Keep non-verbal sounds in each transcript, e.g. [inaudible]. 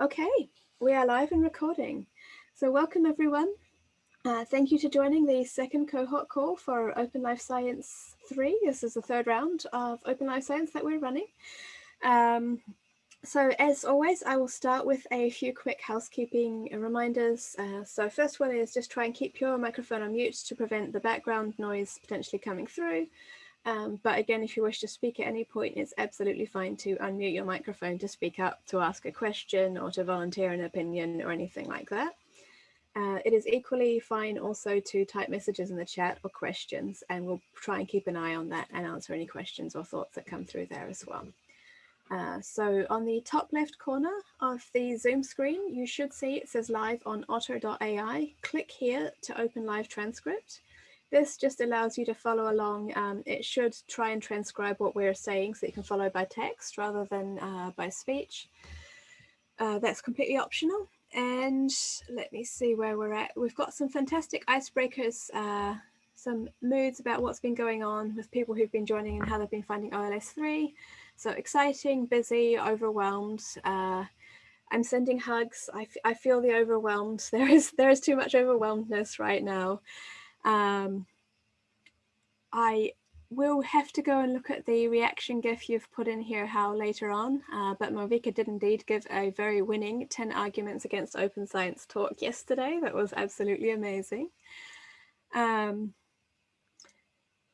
Okay, we are live and recording. So welcome everyone. Uh, thank you to joining the second cohort call for Open Life Science 3. This is the third round of Open Life Science that we're running. Um, so as always, I will start with a few quick housekeeping reminders. Uh, so first one is just try and keep your microphone on mute to prevent the background noise potentially coming through. Um, but again, if you wish to speak at any point, it's absolutely fine to unmute your microphone to speak up, to ask a question or to volunteer an opinion or anything like that. Uh, it is equally fine also to type messages in the chat or questions, and we'll try and keep an eye on that and answer any questions or thoughts that come through there as well. Uh, so on the top left corner of the Zoom screen, you should see it says live on otter.ai. Click here to open live transcript. This just allows you to follow along. Um, it should try and transcribe what we're saying so you can follow by text rather than uh, by speech. Uh, that's completely optional. And let me see where we're at. We've got some fantastic icebreakers, uh, some moods about what's been going on with people who've been joining and how they've been finding OLS 3. So exciting, busy, overwhelmed. Uh, I'm sending hugs. I, I feel the overwhelmed. [laughs] There is there is too much overwhelmedness right now. Um, I will have to go and look at the reaction GIF you've put in here, Hao, later on. Uh, but Malvika did indeed give a very winning 10 arguments against open science talk yesterday. That was absolutely amazing. Um,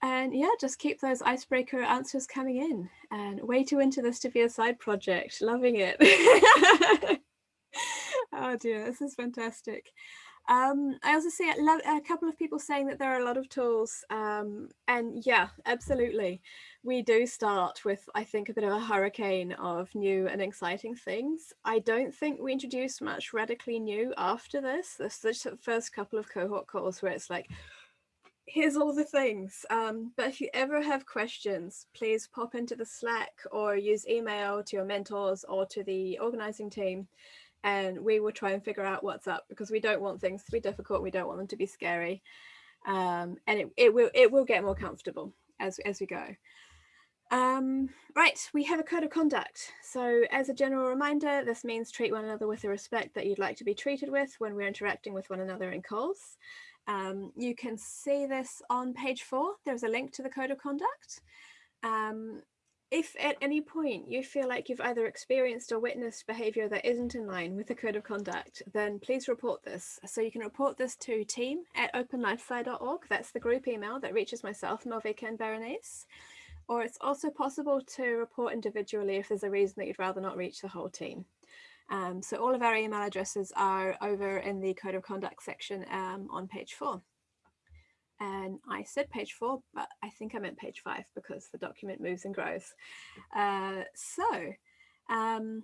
and yeah, just keep those icebreaker answers coming in and way too into this to be a side project. Loving it. [laughs] oh dear, this is fantastic. Um, I also see a, couple of people saying that there are a lot of tools um, and yeah, absolutely. We do start with, I think, a bit of a hurricane of new and exciting things. I don't think we introduce much radically new after this. This is the first couple of cohort calls where it's like, here's all the things. Um, but if you ever have questions, please pop into the Slack or use email to your mentors or to the organizing team. And we will try and figure out what's up because we don't want things to be difficult. We don't want them to be scary. Um, and it, it will it will get more comfortable as, as we go. Um, right, we have a code of conduct. So as a general reminder, this means treat one another with the respect that you'd like to be treated with when we're interacting with one another in calls. Um, you can see this on page four. There's a link to the code of conduct. Um, if at any point you feel like you've either experienced or witnessed behavior that isn't in line with the code of conduct, then please report this. So you can report this to team at openlifesci.org. That's the group email that reaches myself, Malvika and Berenice. Or it's also possible to report individually if there's a reason that you'd rather not reach the whole team. Um, so all of our email addresses are over in the code of conduct section um, on page four. And I said page four, but I think I meant page five because the document moves and grows. Uh, so um,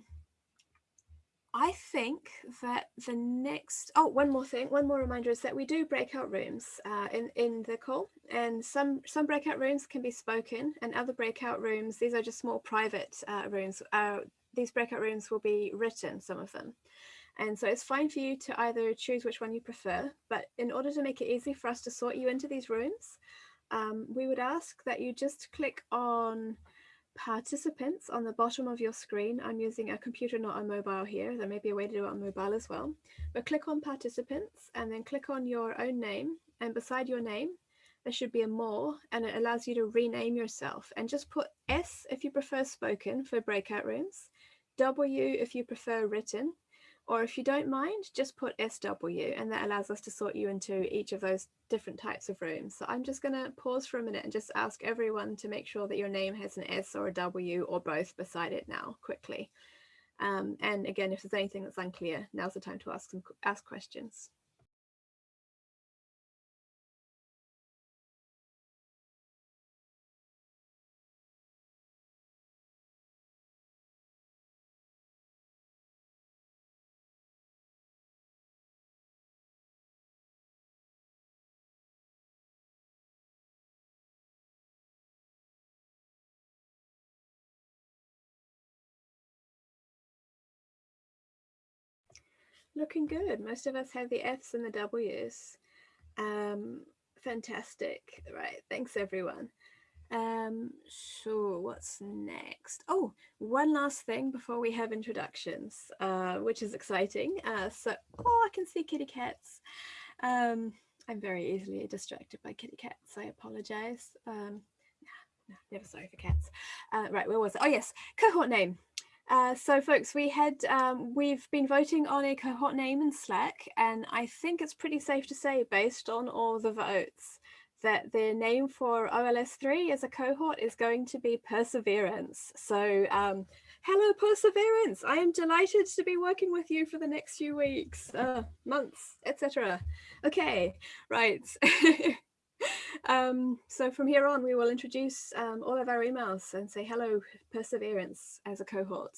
I think that the next, oh, one more thing, one more reminder is that we do breakout rooms uh, in, in the call and some, some breakout rooms can be spoken and other breakout rooms, these are just small private uh, rooms, uh, these breakout rooms will be written, some of them. And so it's fine for you to either choose which one you prefer, but in order to make it easy for us to sort you into these rooms, um, we would ask that you just click on participants on the bottom of your screen. I'm using a computer, not a mobile here. There may be a way to do it on mobile as well. But click on participants and then click on your own name. And beside your name, there should be a more and it allows you to rename yourself and just put S if you prefer spoken for breakout rooms W if you prefer written, or if you don't mind, just put SW and that allows us to sort you into each of those different types of rooms. So I'm just going to pause for a minute and just ask everyone to make sure that your name has an S or a W or both beside it now quickly. Um, and again, if there's anything that's unclear, now's the time to ask some ask questions. Looking good. Most of us have the Fs and the Ws. Um, fantastic. Right. Thanks, everyone. Um, so what's next? Oh, one last thing before we have introductions, uh, which is exciting. Uh, so, oh, I can see kitty cats. Um, I'm very easily distracted by kitty cats. I apologize. Um, never sorry for cats. Uh, right, where was it? Oh yes, cohort name. Uh, so folks, we had, um, we've been voting on a cohort name in Slack, and I think it's pretty safe to say based on all the votes that the name for OLS3 as a cohort is going to be Perseverance. So um, hello Perseverance, I am delighted to be working with you for the next few weeks, uh, months, etc. Okay, right. [laughs] um, so from here on, we will introduce um, all of our emails and say hello Perseverance as a cohort.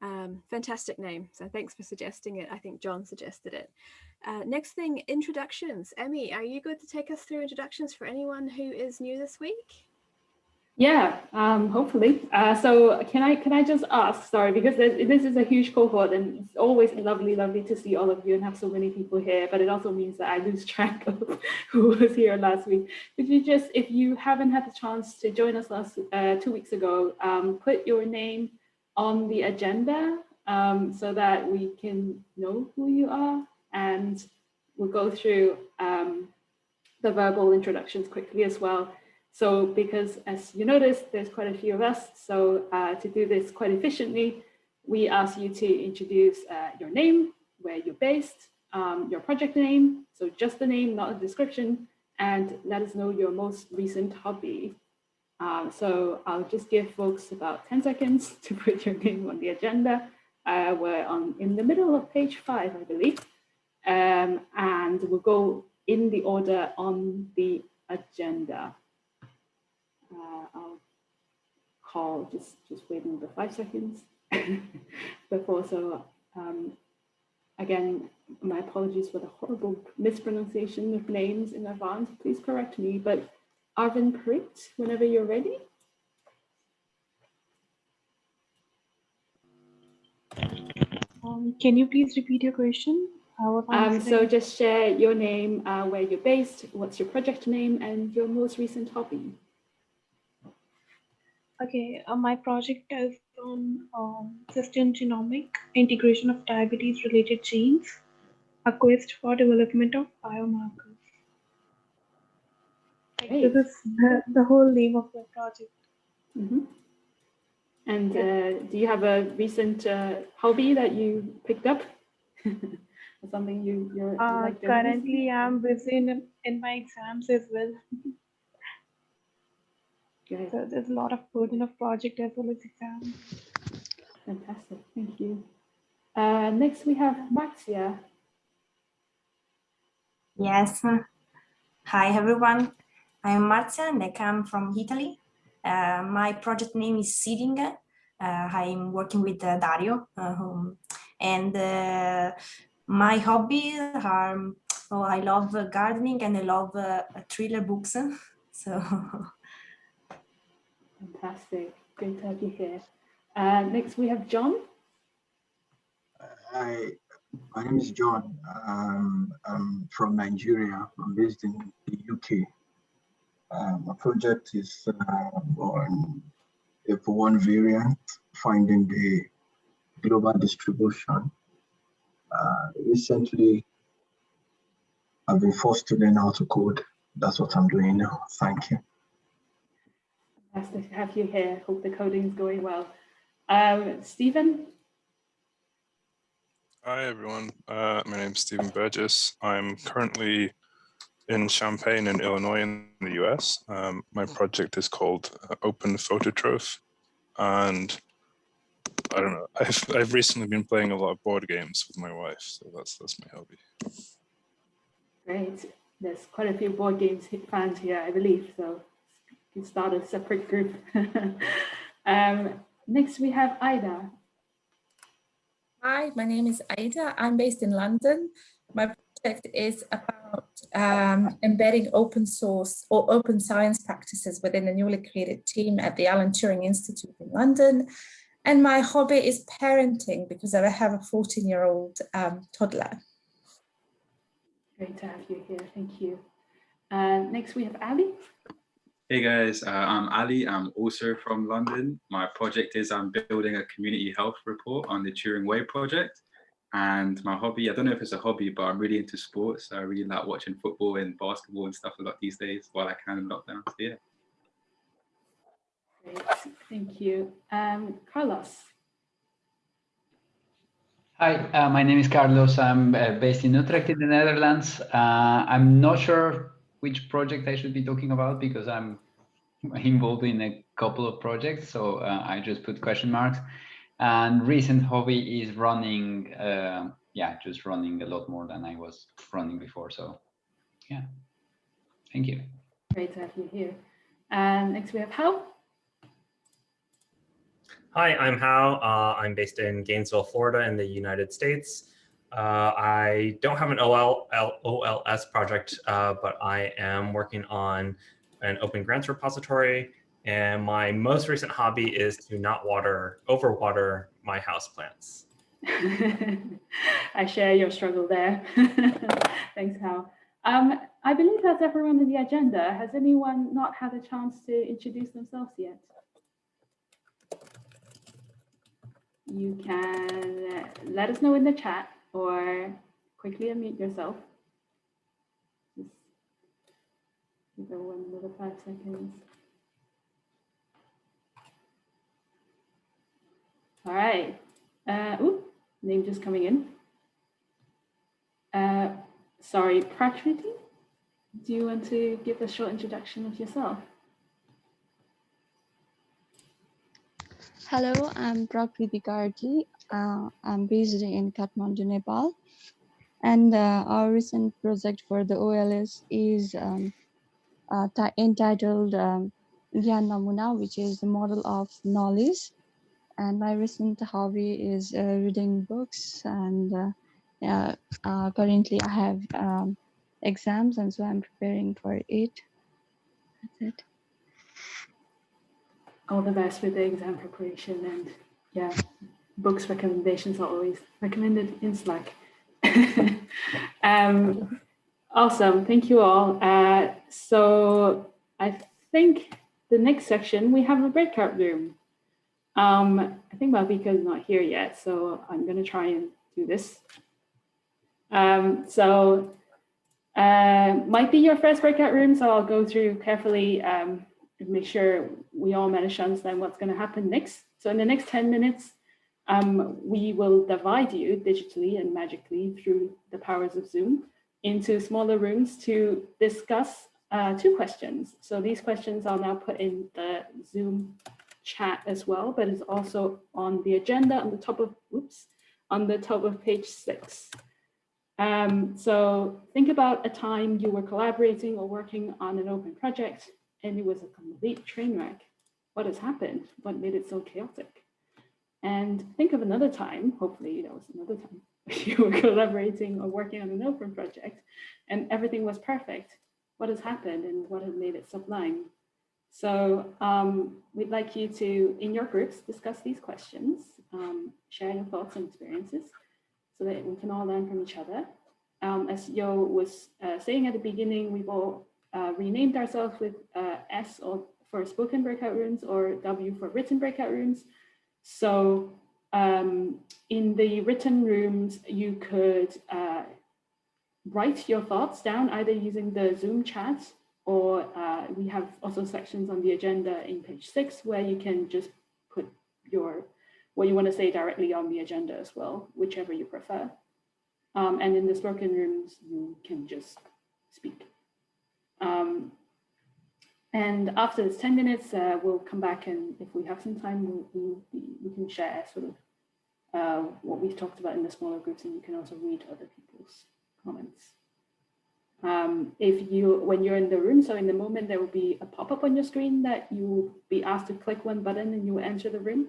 Um, fantastic name. So thanks for suggesting it. I think John suggested it. Uh, next thing, introductions. Emmy, are you good to take us through introductions for anyone who is new this week? Yeah, um, hopefully. Uh, so can I can I just ask, sorry, because this is a huge cohort and it's always lovely, lovely to see all of you and have so many people here, but it also means that I lose track [laughs] of who was here last week. Could you just, if you haven't had the chance to join us last uh, two weeks ago, um, put your name on the agenda um, so that we can know who you are and we'll go through um, the verbal introductions quickly as well. So because as you noticed, there's quite a few of us. So uh, to do this quite efficiently, we ask you to introduce uh, your name, where you're based, um, your project name, so just the name, not a description, and let us know your most recent hobby. Um, so I'll just give folks about 10 seconds [laughs] to put your name on the agenda. Uh, we're on in the middle of page five, I believe. Um, and we'll go in the order on the agenda. Uh, I'll call, just, just waiting the five seconds [laughs] before. So um, again, my apologies for the horrible mispronunciation of names in advance. Please correct me, but Arvin Prit, whenever you're ready. Um, can you please repeat your question? Um, so just share your name, uh, where you're based, what's your project name, and your most recent hobby. Okay, uh, my project is on um, system genomic integration of diabetes related genes, a quest for development of biomarkers. Great. This is the, the whole name of the project. Mm -hmm. And uh, do you have a recent uh, hobby that you picked up? [laughs] something you you're uh, like currently i'm busy in, in my exams as well [laughs] Good. so there's a lot of burden of project as well as exam. fantastic thank you uh, next we have Maxia yes hi everyone i'm Marzia and i come from italy uh, my project name is seeding uh, i'm working with uh, dario uh, and uh, my hobbies are, oh, I love gardening and I love uh, thriller books. [laughs] So. [laughs] Fantastic. Great to have you here. Uh, next we have John. Hi, my name is John. Um, I'm from Nigeria. I'm based in the UK. Uh, my project is uh, on for one variant, finding the global distribution uh, recently, I've been forced to learn how to code. That's what I'm doing now. Thank you. Fantastic to have you here. Hope the coding is going well. Um, Stephen? Hi, everyone. Uh, my name is Stephen Burgess. I'm currently in Champaign in Illinois in the US. Um, my project is called uh, Open Phototroph. And I don't know. I've I've recently been playing a lot of board games with my wife, so that's that's my hobby. Great. There's quite a few board games fans here, I believe. So can start a separate group. [laughs] um, next, we have Ida. Hi, my name is Ida. I'm based in London. My project is about um, embedding open source or open science practices within the newly created team at the Alan Turing Institute in London. And my hobby is parenting because I have a 14 year old um, toddler. Great to have you here. Thank you. Uh, next we have Ali. Hey guys, uh, I'm Ali. I'm also from London. My project is I'm building a community health report on the Turing Way project. And my hobby, I don't know if it's a hobby, but I'm really into sports. So I really like watching football and basketball and stuff a lot these days while I can in lockdown. So yeah. Great, thank you. Um, Carlos. Hi, uh, my name is Carlos. I'm uh, based in Utrecht in the Netherlands. Uh, I'm not sure which project I should be talking about because I'm [laughs] involved in a couple of projects. So uh, I just put question marks. And recent hobby is running, uh, yeah, just running a lot more than I was running before. So yeah, thank you. Great to have you here. And next we have Hao. Hi, I'm Hao. Uh, I'm based in Gainesville, Florida in the United States. Uh, I don't have an OL, OLS project, uh, but I am working on an open grants repository. And my most recent hobby is to not water, overwater my house plants. [laughs] I share your struggle there. [laughs] Thanks, Hao. Um, I believe that's everyone in the agenda. Has anyone not had a chance to introduce themselves yet? You can let us know in the chat or quickly unmute yourself. Just give everyone another five seconds. All right. Uh, ooh, name just coming in. Uh, sorry, Prakriti, do you want to give a short introduction of yourself? Hello, I'm Prakriti Kartli. Uh, I'm based in Kathmandu, Nepal. And uh, our recent project for the OLS is um, uh, entitled um, Namuna, which is the model of knowledge. And my recent hobby is uh, reading books. And uh, uh, currently I have um, exams, and so I'm preparing for it. That's it all the best with the exam preparation and yeah, books recommendations are always recommended in Slack. [laughs] um, awesome, thank you all. Uh, so I think the next section, we have a breakout room. Um, I think Malvika is not here yet, so I'm gonna try and do this. Um, so uh, might be your first breakout room, so I'll go through carefully um, make sure we all manage to understand what's going to happen next. So in the next 10 minutes, um, we will divide you digitally and magically through the powers of Zoom into smaller rooms to discuss uh, two questions. So these questions are now put in the Zoom chat as well, but it's also on the agenda on the top of, oops, on the top of page six. Um, so think about a time you were collaborating or working on an open project and it was a complete train wreck. What has happened? What made it so chaotic? And think of another time, hopefully that was another time, [laughs] you were collaborating or working on an open project and everything was perfect. What has happened and what has made it sublime? So um, we'd like you to, in your groups, discuss these questions, um, share your thoughts and experiences so that we can all learn from each other. Um, as Yo was uh, saying at the beginning, we've all uh, renamed ourselves with uh, S or for spoken breakout rooms or W for written breakout rooms. So um, in the written rooms, you could uh, write your thoughts down either using the Zoom chat or uh, we have also sections on the agenda in page six where you can just put your what you want to say directly on the agenda as well, whichever you prefer. Um, and in the spoken rooms, you can just speak. Um, and after this 10 minutes, uh, we'll come back and if we have some time, we'll, we'll we can share sort of uh, what we've talked about in the smaller groups and you can also read other people's comments. Um, if you, when you're in the room, so in the moment there will be a pop-up on your screen that you will be asked to click one button and you will enter the room.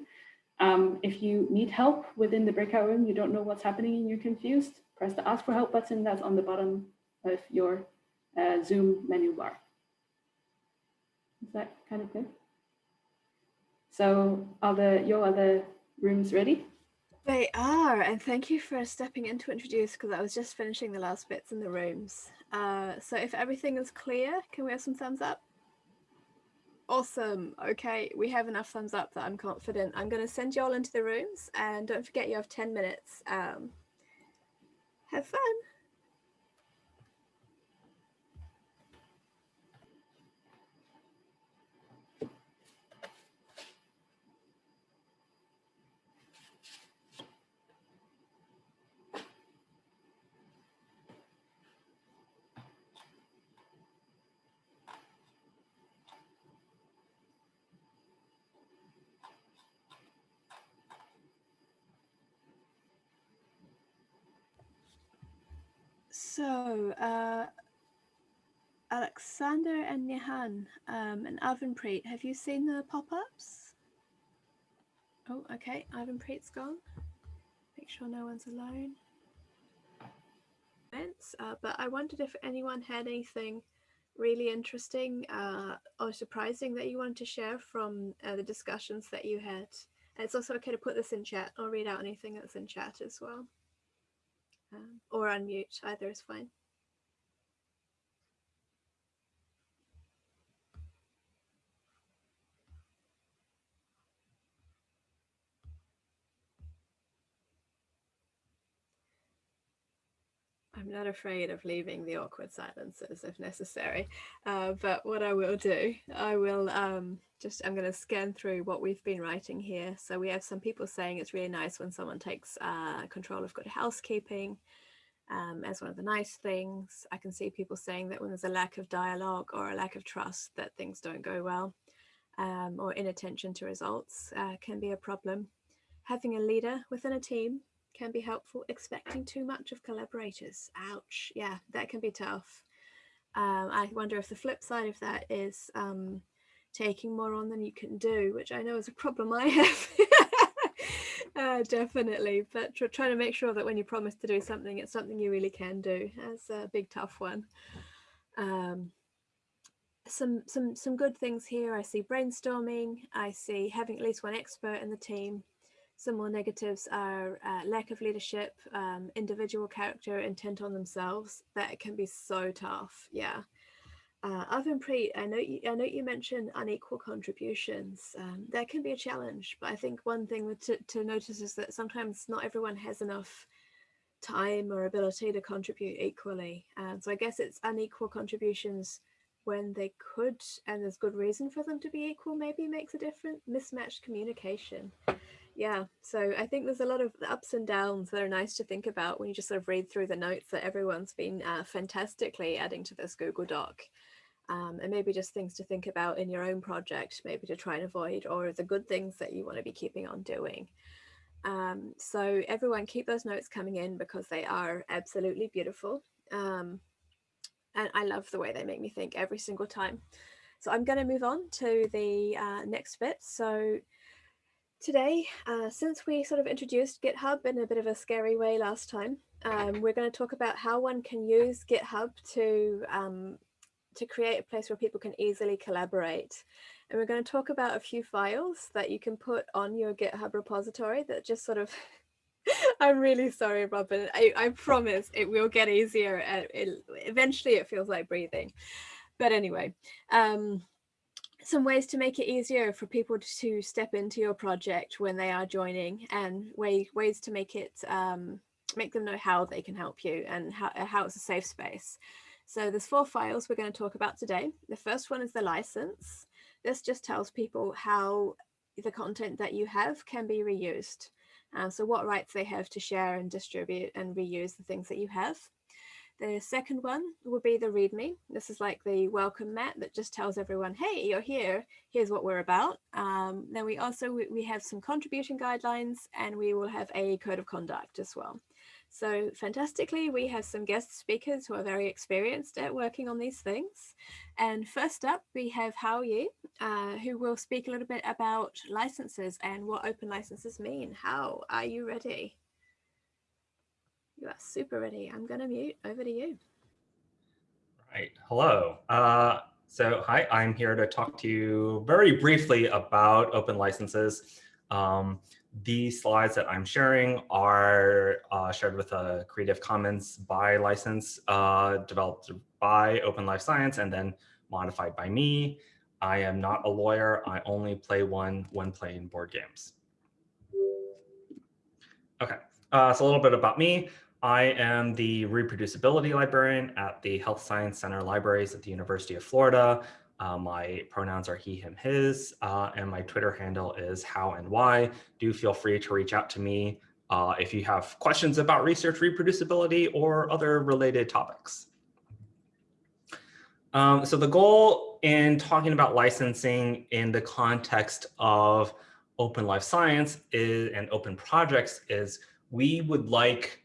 Um, if you need help within the breakout room, you don't know what's happening and you're confused, press the ask for help button that's on the bottom of your uh, Zoom menu bar. Is that kind of good? So are the your other rooms ready? They are, and thank you for stepping in to introduce because I was just finishing the last bits in the rooms. Uh, so if everything is clear, can we have some thumbs up? Awesome. Okay, we have enough thumbs up that I'm confident. I'm going to send you all into the rooms and don't forget you have 10 minutes. Um, have fun. Uh, Alexander and Nihan um, and Avanpreet, have you seen the pop-ups? Oh, okay, Avanpreet's gone. Make sure no one's alone. Uh, but I wondered if anyone had anything really interesting uh, or surprising that you wanted to share from uh, the discussions that you had. And it's also okay to put this in chat or read out anything that's in chat as well um, or unmute, either is fine. Not afraid of leaving the awkward silences if necessary, uh, but what I will do, I will um, just, I'm going to scan through what we've been writing here. So we have some people saying it's really nice when someone takes uh, control of good housekeeping um, as one of the nice things. I can see people saying that when there's a lack of dialogue or a lack of trust that things don't go well um, or inattention to results uh, can be a problem. Having a leader within a team can be helpful. Expecting too much of collaborators. Ouch. Yeah, that can be tough. Um, I wonder if the flip side of that is um, taking more on than you can do, which I know is a problem I have. [laughs] uh, definitely, but tr trying to make sure that when you promise to do something, it's something you really can do. That's a big tough one. Um, some some some good things here. I see brainstorming. I see having at least one expert in the team some more negatives are uh, lack of leadership, um, individual character, intent on themselves. That can be so tough. Yeah. Uh, Avanpreet, I know you, I know you mentioned unequal contributions. Um, that can be a challenge, but I think one thing to, to notice is that sometimes not everyone has enough time or ability to contribute equally. So I guess it's unequal contributions when they could, and there's good reason for them to be equal, maybe makes a difference. Mismatched communication yeah so i think there's a lot of ups and downs that are nice to think about when you just sort of read through the notes that everyone's been uh, fantastically adding to this google doc. Um, and maybe just things to think about in your own project maybe to try and avoid or the good things that you want to be keeping on doing. Um, so everyone keep those notes coming in because they are absolutely beautiful. Um, and i love the way they make me think every single time. So i'm going to move on to the uh, next bit. So Today, uh, since we sort of introduced GitHub in a bit of a scary way last time, um, we're going to talk about how one can use GitHub to um, to create a place where people can easily collaborate. And we're going to talk about a few files that you can put on your GitHub repository that just sort of [laughs] I'm really sorry, Robin. I, I promise it will get easier. It, eventually, it feels like breathing. But anyway, um, some ways to make it easier for people to step into your project when they are joining and way, ways to make it um, make them know how they can help you and how, uh, how it's a safe space. So there's four files we're going to talk about today. The first one is the license. This just tells people how the content that you have can be reused. Uh, so what rights they have to share and distribute and reuse the things that you have. The second one will be the README. This is like the welcome mat that just tells everyone, hey, you're here, here's what we're about. Um, then we also, we, we have some contribution guidelines and we will have a code of conduct as well. So fantastically, we have some guest speakers who are very experienced at working on these things. And first up, we have Hao Ye, uh, who will speak a little bit about licenses and what open licenses mean. How are you ready? You are super ready. I'm going to mute. Over to you. Right. Hello. Uh, so hi, I'm here to talk to you very briefly about open licenses. Um, these slides that I'm sharing are uh, shared with a Creative Commons by license uh, developed by Open Life Science and then modified by me. I am not a lawyer. I only play one when playing board games. Okay, uh, so a little bit about me. I am the reproducibility librarian at the Health Science Center Libraries at the University of Florida. Uh, my pronouns are he, him, his, uh, and my Twitter handle is how and why. Do feel free to reach out to me uh, if you have questions about research reproducibility or other related topics. Um, so the goal in talking about licensing in the context of open life science is, and open projects is we would like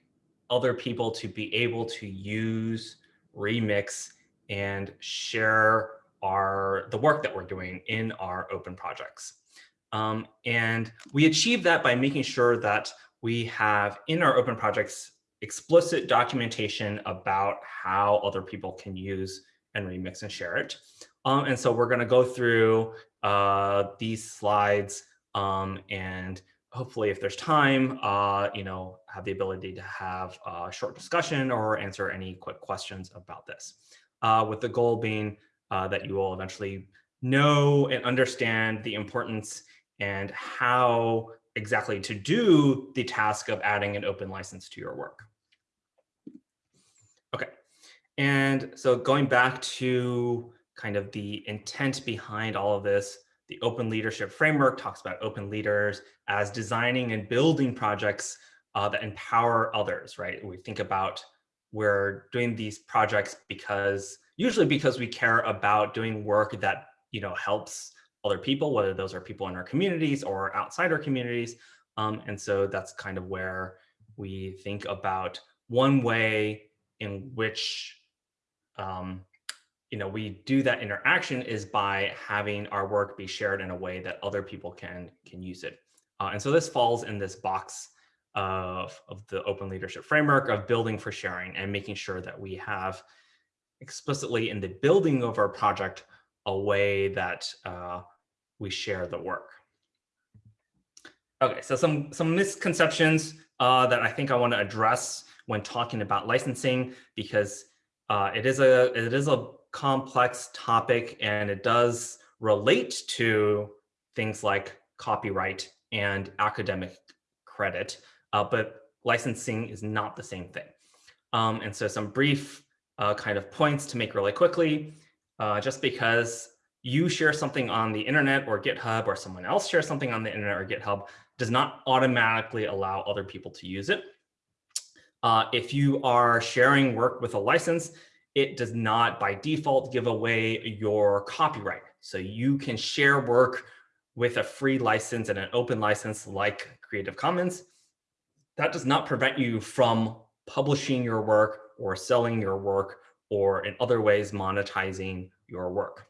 other people to be able to use, remix, and share our the work that we're doing in our open projects. Um, and we achieve that by making sure that we have in our open projects explicit documentation about how other people can use and remix and share it. Um, and so we're going to go through uh, these slides um, and hopefully if there's time, uh, you know, have the ability to have a short discussion or answer any quick questions about this. Uh, with the goal being uh, that you will eventually know and understand the importance and how exactly to do the task of adding an open license to your work. Okay, and so going back to kind of the intent behind all of this, the open leadership framework talks about open leaders as designing and building projects uh, that empower others, right? We think about we're doing these projects because usually because we care about doing work that you know helps other people, whether those are people in our communities or outside our communities. Um, and so that's kind of where we think about one way in which um, you know we do that interaction is by having our work be shared in a way that other people can can use it. Uh, and so this falls in this box of, of the open leadership framework of building for sharing and making sure that we have explicitly in the building of our project a way that uh, we share the work. Okay, so some, some misconceptions uh, that I think I want to address when talking about licensing because uh, it is a it is a complex topic and it does relate to things like copyright and academic credit, uh, but licensing is not the same thing. Um, and so some brief uh, kind of points to make really quickly, uh, just because you share something on the internet or GitHub or someone else shares something on the internet or GitHub does not automatically allow other people to use it. Uh, if you are sharing work with a license, it does not by default give away your copyright. So you can share work with a free license and an open license like Creative Commons. That does not prevent you from publishing your work or selling your work or in other ways monetizing your work.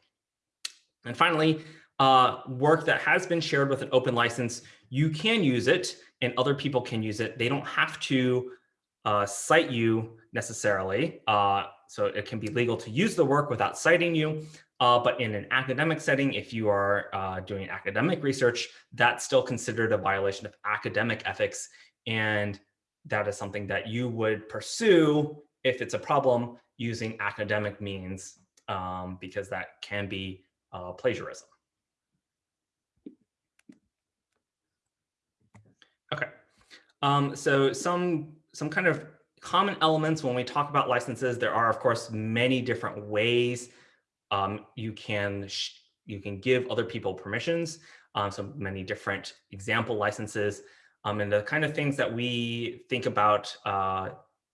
And finally, uh, work that has been shared with an open license, you can use it and other people can use it. They don't have to uh, cite you necessarily. Uh, so it can be legal to use the work without citing you. Uh, but in an academic setting, if you are uh, doing academic research, that's still considered a violation of academic ethics. And that is something that you would pursue if it's a problem using academic means, um, because that can be uh, plagiarism. Okay, um, so some some kind of common elements when we talk about licenses, there are of course many different ways um, you can you can give other people permissions. Um, so many different example licenses um, and the kind of things that we think about uh,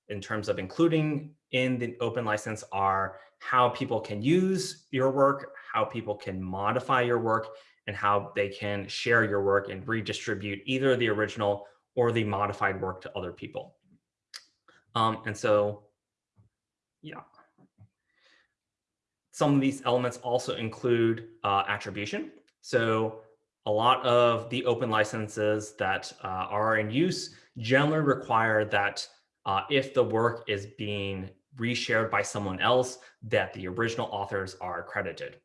in terms of including in the open license are how people can use your work, how people can modify your work, and how they can share your work and redistribute either the original or the modified work to other people. Um, and so, yeah. Some of these elements also include uh, attribution. So a lot of the open licenses that uh, are in use generally require that uh, if the work is being reshared by someone else, that the original authors are credited.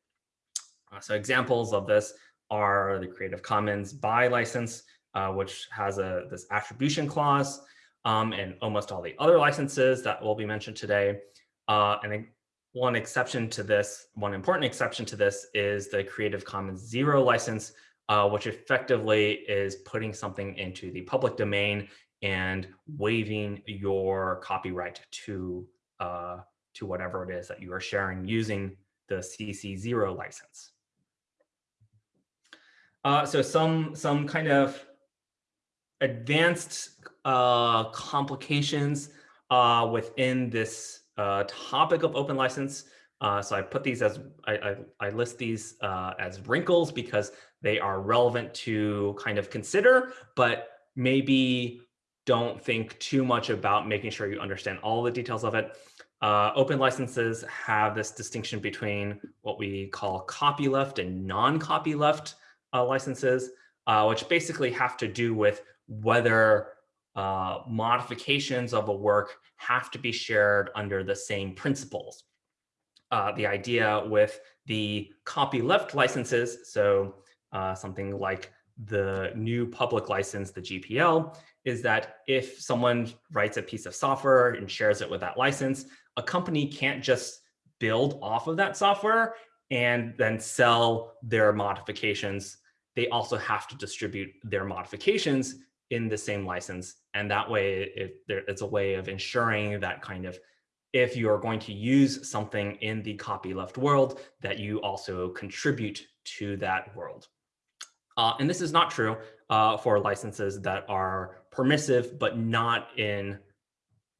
Uh, so examples of this are the Creative Commons BY license, uh, which has a this attribution clause um, and almost all the other licenses that will be mentioned today. Uh, and one exception to this, one important exception to this is the Creative Commons Zero license, uh, which effectively is putting something into the public domain and waiving your copyright to, uh, to whatever it is that you are sharing using the CC0 license. Uh, so some, some kind of advanced uh, complications uh, within this uh, topic of open license. Uh, so I put these as, I, I, I list these uh, as wrinkles because they are relevant to kind of consider, but maybe don't think too much about making sure you understand all the details of it. Uh, open licenses have this distinction between what we call copyleft and non-copyleft uh, licenses, uh, which basically have to do with whether uh, modifications of a work have to be shared under the same principles. Uh, the idea with the copyleft licenses, so uh, something like the GNU Public License, the GPL, is that if someone writes a piece of software and shares it with that license, a company can't just build off of that software and then sell their modifications. They also have to distribute their modifications in the same license. And that way, it, there, it's a way of ensuring that kind of if you're going to use something in the copyleft world, that you also contribute to that world. Uh, and this is not true uh, for licenses that are permissive, but not in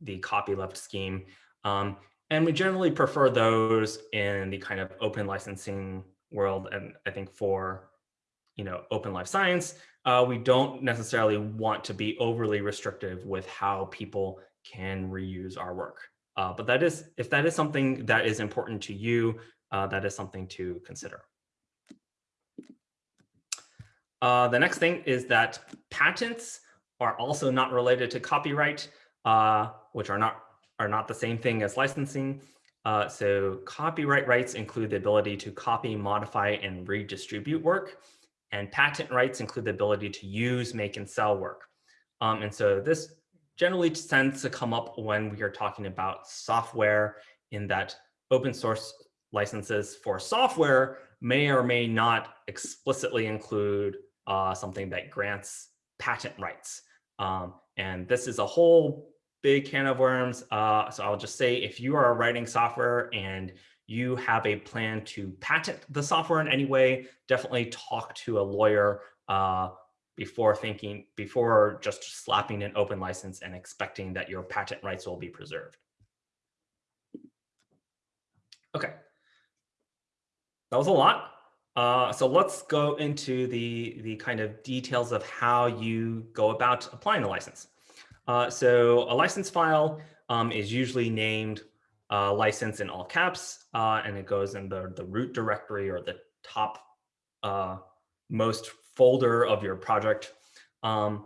the copyleft scheme. Um, and we generally prefer those in the kind of open licensing world. And I think for, you know, open life science, uh, we don't necessarily want to be overly restrictive with how people can reuse our work. Uh, but that is, if that is something that is important to you, uh, that is something to consider. Uh, the next thing is that patents are also not related to copyright, uh, which are not are not the same thing as licensing. Uh, so copyright rights include the ability to copy, modify, and redistribute work. And patent rights include the ability to use, make, and sell work. Um, and so this generally tends to come up when we are talking about software in that open source licenses for software may or may not explicitly include uh, something that grants patent rights. Um, and this is a whole big can of worms. Uh, so I'll just say if you are writing software and you have a plan to patent the software in any way, definitely talk to a lawyer uh, before thinking, before just slapping an open license and expecting that your patent rights will be preserved. Okay. That was a lot. Uh, so let's go into the, the kind of details of how you go about applying the license. Uh, so a license file um, is usually named uh, license in all caps, uh, and it goes in the, the root directory or the top uh, most folder of your project. Um,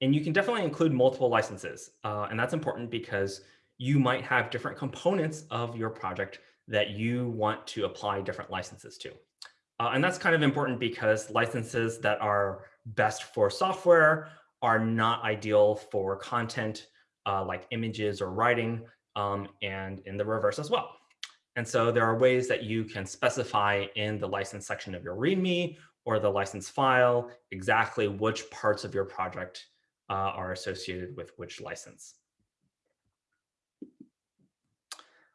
and you can definitely include multiple licenses. Uh, and that's important because you might have different components of your project that you want to apply different licenses to. Uh, and that's kind of important because licenses that are best for software are not ideal for content uh, like images or writing um, and in the reverse as well. And so there are ways that you can specify in the license section of your README or the license file exactly which parts of your project uh, are associated with which license.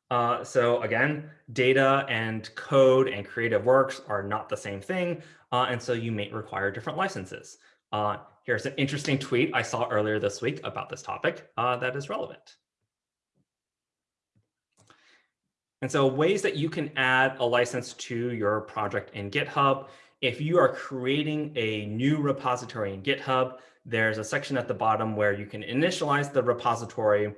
Uh, so again, data and code and creative works are not the same thing. Uh, and so you may require different licenses. Uh, here's an interesting tweet I saw earlier this week about this topic uh, that is relevant. And so ways that you can add a license to your project in GitHub. If you are creating a new repository in GitHub, there's a section at the bottom where you can initialize the repository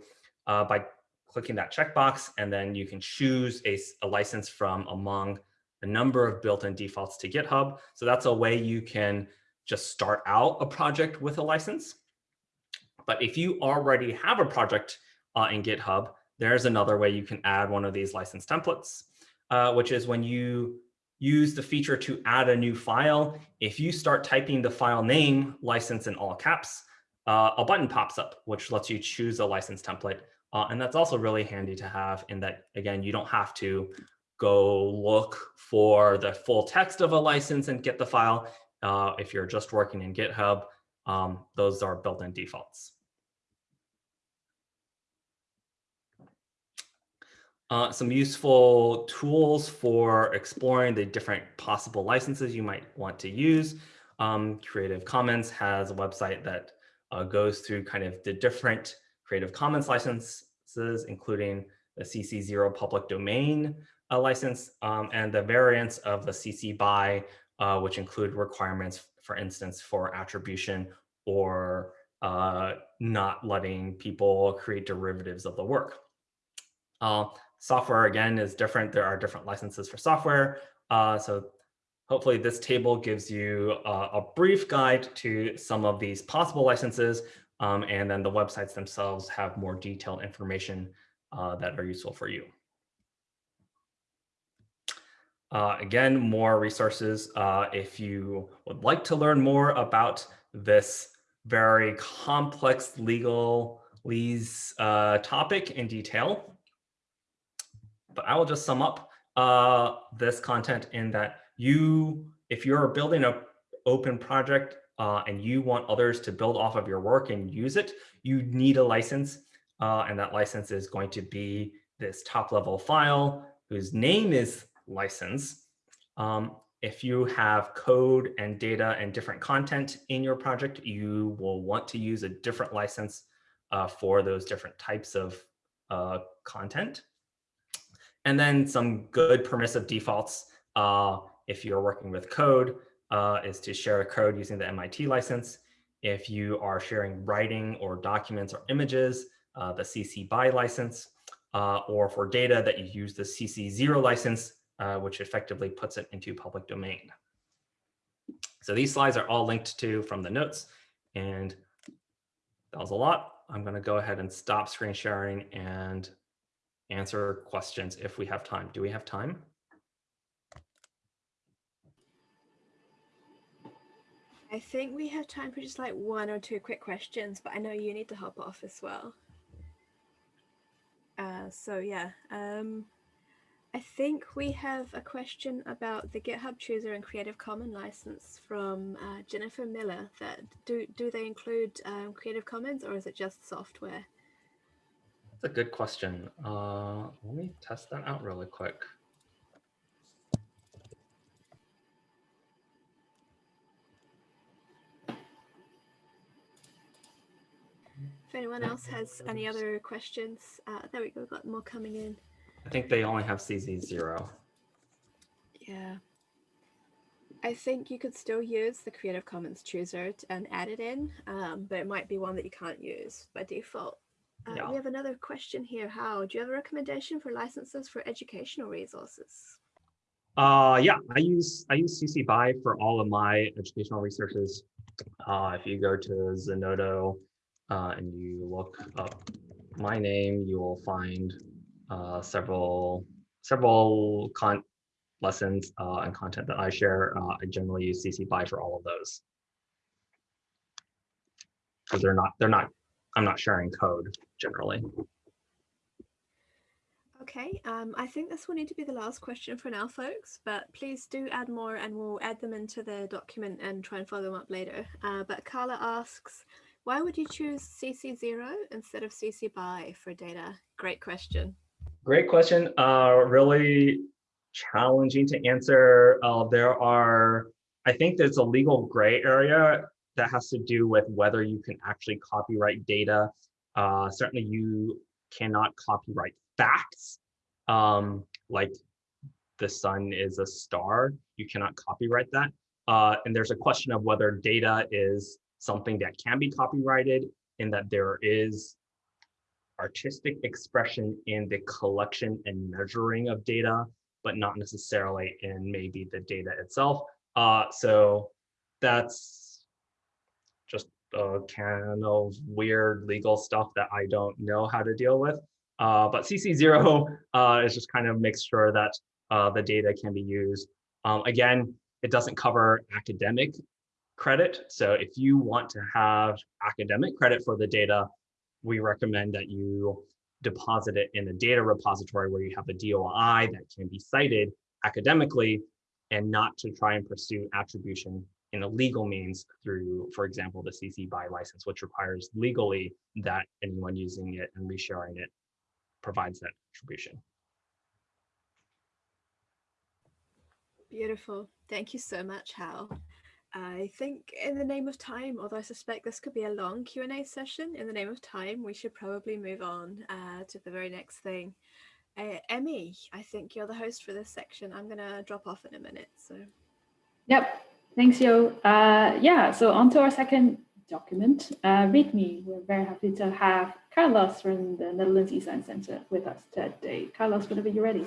uh, by clicking that checkbox, and then you can choose a, a license from among the number of built-in defaults to GitHub. So that's a way you can just start out a project with a license. But if you already have a project uh, in GitHub, there's another way you can add one of these license templates, uh, which is when you use the feature to add a new file. If you start typing the file name license in all caps, uh, a button pops up, which lets you choose a license template Uh, and that's also really handy to have in that, again, you don't have to go look for the full text of a license and get the file. Uh, if you're just working in GitHub, um, those are built-in defaults. Uh, some useful tools for exploring the different possible licenses you might want to use. Um, Creative Commons has a website that uh, goes through kind of the different Creative Commons licenses, including the CC0 public domain uh, license um, and the variants of the CC BY, uh, which include requirements, for instance, for attribution or uh, not letting people create derivatives of the work. Uh, software, again, is different. There are different licenses for software. Uh, so hopefully this table gives you a brief guide to some of these possible licenses. Um, and then the websites themselves have more detailed information uh, that are useful for you. Uh, again, more resources uh, if you would like to learn more about this very complex legalese uh, topic in detail. But I will just sum up uh, this content in that you, if you're building an open project uh, and you want others to build off of your work and use it, you need a license. Uh, and that license is going to be this top level file whose name is license. Um, if you have code and data and different content in your project, you will want to use a different license uh, for those different types of uh, content. And then some good permissive defaults uh, if you're working with code uh, is to share a code using the MIT license. If you are sharing writing or documents or images, uh, the CC BY license, uh, or for data that you use the CC0 license, uh, which effectively puts it into public domain. So these slides are all linked to from the notes and that was a lot. I'm going to go ahead and stop screen sharing and answer questions if we have time. Do we have time? I think we have time for just like one or two quick questions, but I know you need to hop off as well. Uh, so yeah, um, I think we have a question about the GitHub Chooser and Creative Commons license from uh, Jennifer Miller. That do do they include um, Creative Commons or is it just software? That's a good question. Uh, let me test that out really quick. If anyone else has any other questions, uh, there we go, got more coming in. I think they only have CC0. Yeah. I think you could still use the Creative Commons chooser and add it in, um, but it might be one that you can't use by default. Uh, yeah. We have another question here. How do you have a recommendation for licenses for educational resources? Uh, yeah, I use I use CC BY for all of my educational resources. Uh, if you go to Zenodo uh, and you look up my name, you will find uh, several several con lessons uh, and content that I share. Uh, I generally use CC BY for all of those because they're not they're not I'm not sharing code generally. Okay, um, I think this will need to be the last question for now, folks, but please do add more and we'll add them into the document and try and follow them up later. Uh, but Carla asks, why would you choose CC0 instead of CC BY for data? Great question. Great question. Uh, really challenging to answer. Uh, there are, I think there's a legal gray area that has to do with whether you can actually copyright data. Uh, certainly you cannot copyright facts, um, like the sun is a star. You cannot copyright that. Uh, and there's a question of whether data is something that can be copyrighted in that there is artistic expression in the collection and measuring of data, but not necessarily in maybe the data itself. Uh, so that's a can of weird legal stuff that I don't know how to deal with. Uh, but CC0 [laughs] uh, is just kind of makes sure that uh, the data can be used. Um, again, it doesn't cover academic credit. So if you want to have academic credit for the data, we recommend that you deposit it in a data repository where you have a DOI that can be cited academically and not to try and pursue attribution in a legal means through, for example, the CC BY license, which requires legally that anyone using it and resharing it provides that attribution. Beautiful. Thank you so much, Hao. I think in the name of time, although I suspect this could be a long Q&A session, in the name of time, we should probably move on uh, to the very next thing. Uh, Emmy, I think you're the host for this section. I'm going to drop off in a minute. So. Yep. Thanks, Yo. Uh, yeah, so on to our second document, uh, README. We're very happy to have Carlos from the Netherlands eScience Center with us today. Carlos, whenever you're ready.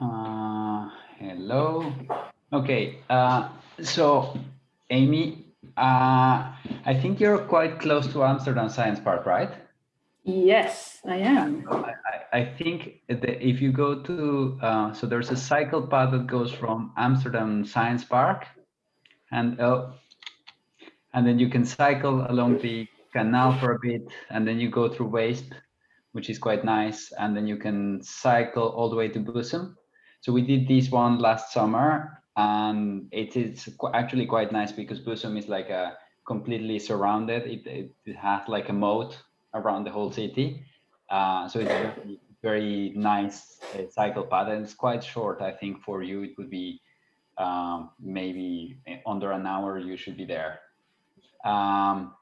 Uh, hello. Okay, uh, so Amy, uh, I think you're quite close to Amsterdam Science Park, right? Yes, I am. I, I think if you go to, uh, so there's a cycle path that goes from Amsterdam Science Park and uh, and then you can cycle along the canal for a bit and then you go through Weesp, which is quite nice. And then you can cycle all the way to Bussum. So we did this one last summer and it is actually quite nice because Bussum is like a completely surrounded. It, it, it has like a moat around the whole city. Uh, so it's a very, very nice uh, cycle path and it's quite short. I think for you, it would be um, maybe under an hour, you should be there. Um,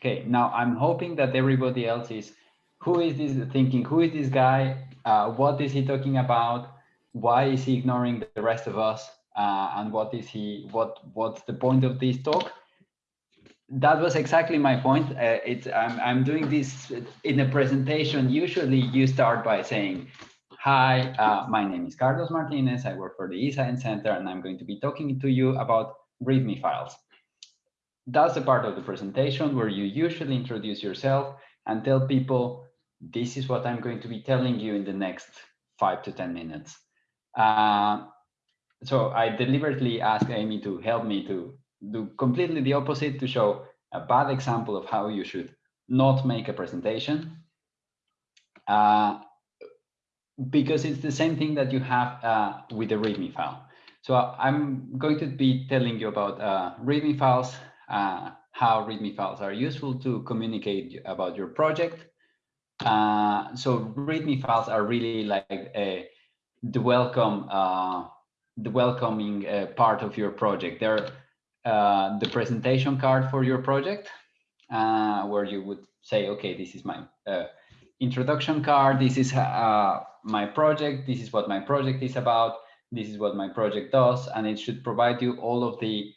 okay, now I'm hoping that everybody else is, who is this thinking, who is this guy? Uh, what is he talking about? why is he ignoring the rest of us uh, and what is he what what's the point of this talk that was exactly my point. Uh, it's I'm, I'm doing this in a presentation. Usually you start by saying hi uh, my name is carlos martinez. I work for the eScience center and i'm going to be talking to you about readme files. That's the part of the presentation where you usually introduce yourself and tell people this is what i'm going to be telling you in the next five to ten minutes. Uh, so I deliberately asked Amy to help me to do completely the opposite to show a bad example of how you should not make a presentation. Uh, because it's the same thing that you have uh, with the README file. So I'm going to be telling you about uh, README files, uh, how README files are useful to communicate about your project. Uh, so README files are really like a the welcome uh, the welcoming uh, part of your project. They're uh, the presentation card for your project, uh, where you would say, okay, this is my uh, introduction card. This is uh, my project. This is what my project is about. This is what my project does, and it should provide you all of the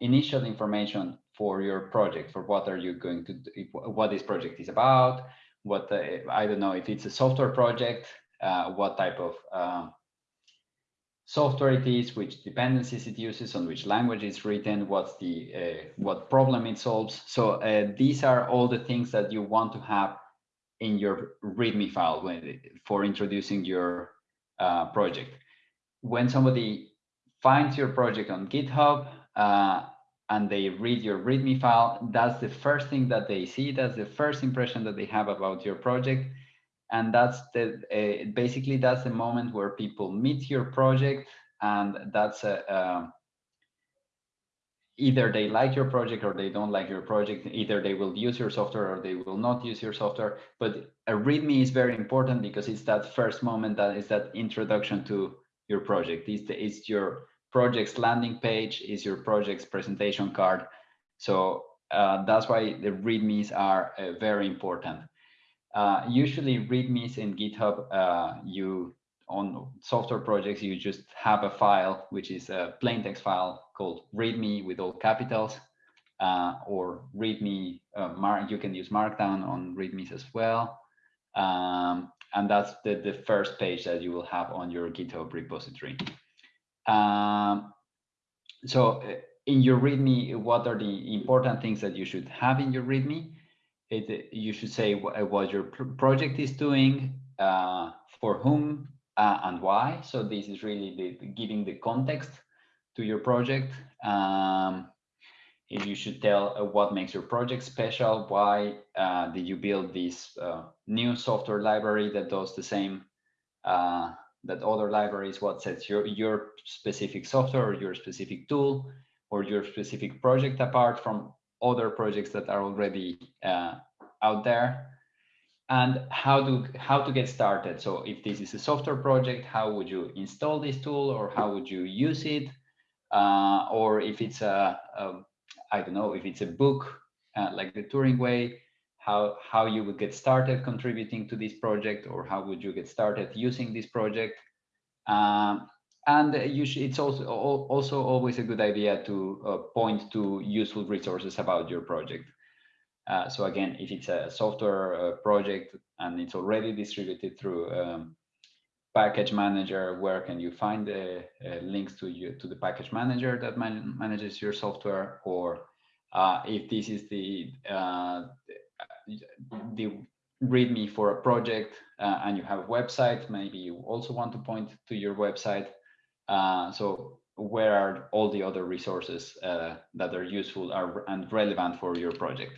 initial information for your project. For what are you going to do, what this project is about? What I don't know if it's a software project uh, what type of software it is, which dependencies it uses, on which language it's written, what's the uh, what problem it solves. So uh, these are all the things that you want to have in your README file when, for introducing your uh, project. When somebody finds your project on GitHub uh, and they read your README file, that's the first thing that they see. That's the first impression that they have about your project and that's the uh, basically that's the moment where people meet your project and that's a, uh, either they like your project or they don't like your project. Either they will use your software or they will not use your software. But a readme is very important because it's that first moment that is that introduction to your project. It's, the, it's your project's landing page is your project's presentation card. So uh, that's why the readmes are uh, very important uh, usually readmes in GitHub, uh, you on software projects, you just have a file, which is a plain text file called readme with all capitals, uh, or readme, uh, you can use Markdown on readmes as well. Um, and that's the, the first page that you will have on your GitHub repository. Um, so uh, in your README, what are the important things that you should have in your README? It, you should say what your project is doing, uh, for whom uh, and why. So this is really the, giving the context to your project. Um, you should tell uh, what makes your project special. Why uh, did you build this uh, new software library that does the same uh, that other libraries? What sets your your specific software or your specific tool or your specific project apart from other projects that are already uh, out there? And how to how to get started. So if this is a software project, how would you install this tool or how would you use it? Uh, or if it's a, a I don't know if it's a book uh, like the Turing Way, how how you would get started contributing to this project, or how would you get started using this project? Um, and you should, it's also also always a good idea to uh, point to useful resources about your project. Uh, so again, if it's a software uh, project and it's already distributed through um, package manager, where can you find the uh, links to you to the package manager that man manages your software? Or uh, if this is the uh, the README for a project uh, and you have a website, maybe you also want to point to your website. Uh, so where are all the other resources uh, that are useful are, and relevant for your project?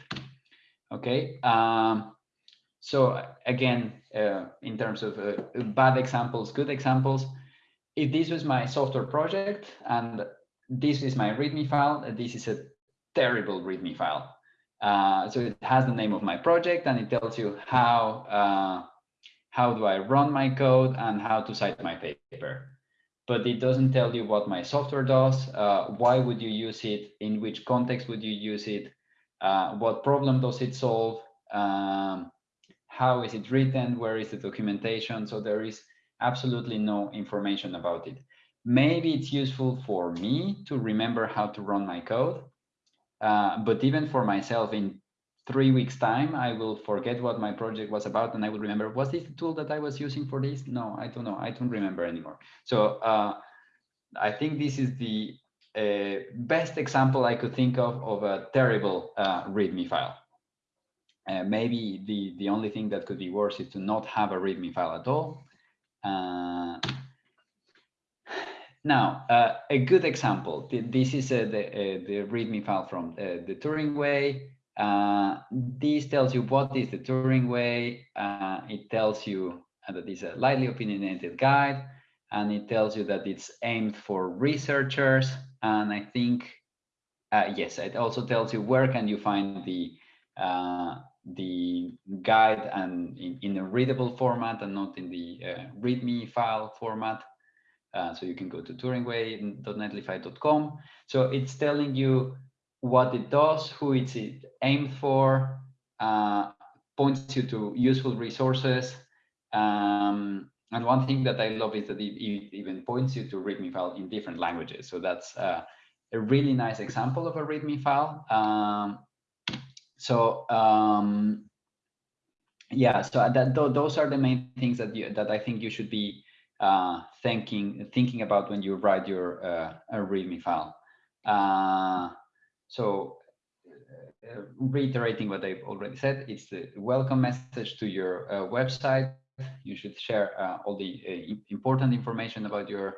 Okay. Um, so again, uh, in terms of uh, bad examples, good examples, if this was my software project and this is my README file, this is a terrible README file. Uh, so it has the name of my project and it tells you how uh, how do I run my code and how to cite my paper. But it doesn't tell you what my software does, uh, why would you use it, in which context would you use it, uh, what problem does it solve, um, how is it written, where is the documentation. So there is absolutely no information about it. Maybe it's useful for me to remember how to run my code. Uh, but even for myself in three weeks time, I will forget what my project was about and I will remember, was this the tool that I was using for this? No, I don't know. I don't remember anymore. So uh, I think this is the uh, best example I could think of of a terrible uh, README file. Uh, maybe the, the only thing that could be worse is to not have a README file at all. Uh, now, uh, a good example, this is uh, the, uh, the README file from uh, the Turing Way. This tells you what is the Turing Way. Uh, it tells you that it's a lightly opinionated guide, and it tells you that it's aimed for researchers. And I think, uh, yes, it also tells you where can you find the the guide and in, in a readable format and not in the uh, README file format. Uh, so you can go to turingway.netlify.com. So it's telling you what it does, who it's aimed for, uh, points you to useful resources. Um, and one thing that I love is that it, it, even points you to README file in different languages. So that's uh, a really nice example of a README file. Um, so um, yeah, so that th those are the main things that you that I think you should be uh, thinking thinking about when you write your uh, README file. Uh, so uh, reiterating what I've already said, it's the welcome message to your uh, website. You should share uh, all the important information about your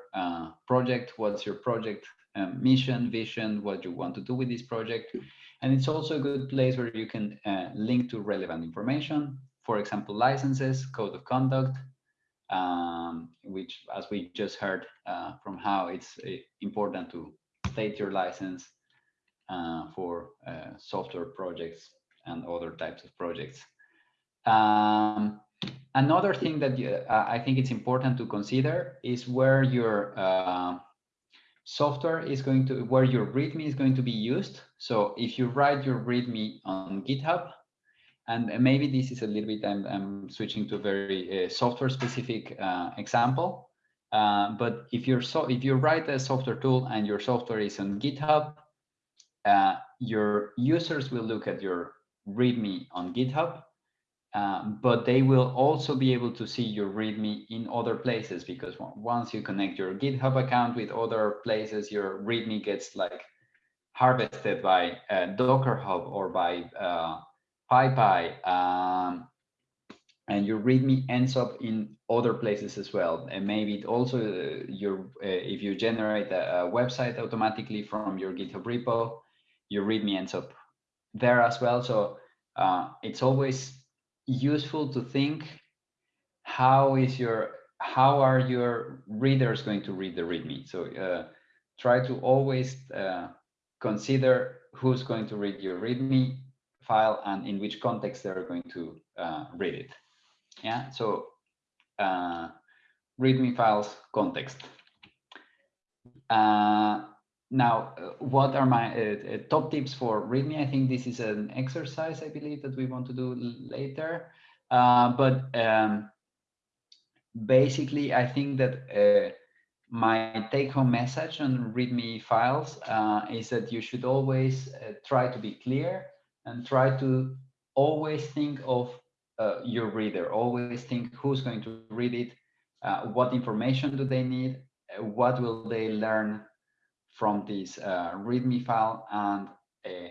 project. What's your project um, mission, vision, what you want to do with this project. And it's also a good place where you can uh, link to relevant information, for example, licenses, code of conduct, um, which, as we just heard uh, from Hao it's uh, important to state your license uh, for uh, software projects and other types of projects. Um, another thing that uh, I think it's important to consider is where your software is going to where your README is going to be used. So if you write your README on GitHub, and maybe this is a little bit, I'm, I'm switching to a very uh, software specific uh, example. Uh, but if you're so if you write a software tool and your software is on GitHub, uh, your users will look at your README on GitHub um, but they will also be able to see your README in other places because once you connect your GitHub account with other places, your README gets like harvested by uh, Docker Hub or by uh, PyPI. Um, and your README ends up in other places as well. And maybe it also uh, your uh, if you generate a, a, website automatically from your GitHub repo, your README ends up there as well. So uh, it's always useful to think how is your how are your readers going to read the README? So uh, try to always uh, consider who's going to read your README file and in which context they're going to uh, read it. Yeah, so uh, README files context. Uh, now, uh, what are my uh, uh, top tips for README? I think this is an exercise, I believe, that we want to do later. but um, basically, I think that my take-home message on README files is that you should always try to be clear and try to always think of uh, your reader. Always think who's going to read it, uh, what information do they need, uh, what will they learn from this uh, README file, and uh,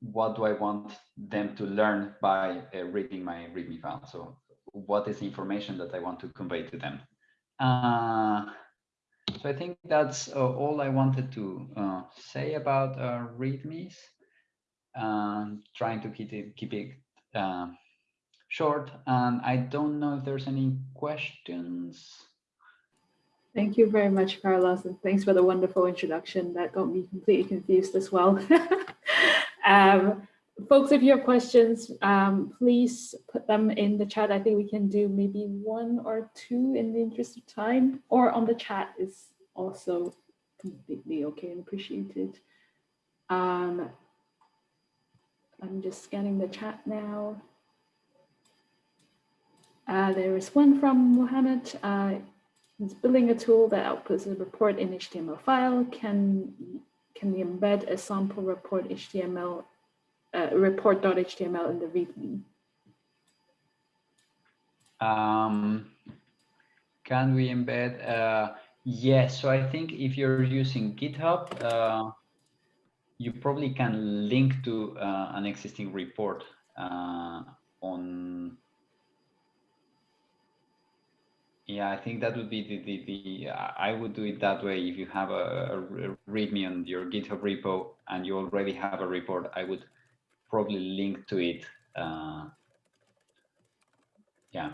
what do I want them to learn by uh, reading my README file. So what is the information that I want to convey to them. so I think that's all I wanted to say about READMEs um, trying to keep it keep it uh, short. And I don't know if there's any questions. Thank you very much, Carlos, and thanks for the wonderful introduction. That got me completely confused as well. [laughs] um, folks, if you have questions, um, please put them in the chat. I think we can do maybe one or two in the interest of time, or on the chat is also completely okay and appreciated. Um, I'm just scanning the chat now. Uh, there is one from Mohammed. Uh, he's building a tool that outputs a report in HTML file. Can can embed a sample report HTML uh, report.html in the README? Um, can we embed? Uh, yes. So I think if you're using GitHub, uh, you probably can link to uh, an existing report uh, on yeah i think that would be the the, the i would do it that way. If you have a, a readme on your github repo and you already have a report i would probably link to it uh, yeah,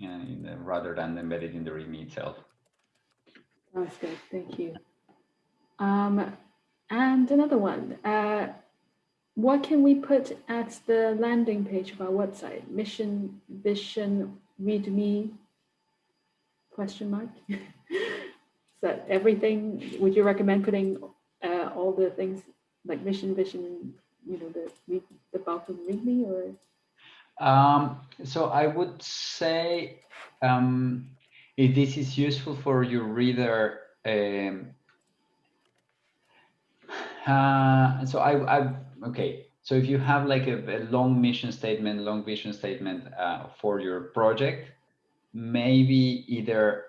the, rather than embed it in the readme itself. That's good. Thank you. Um and another one, uh, what can we put at the landing page of our website? Mission, vision, readme, question mark? [laughs] so everything, would you recommend putting uh, all the things like mission, vision, you know, the, the bulk of readme or? Um, so I would say um, if this is useful for your reader, um, uh, so I, I, okay. So if you have like a, a long mission statement, long vision statement uh, for your project, maybe either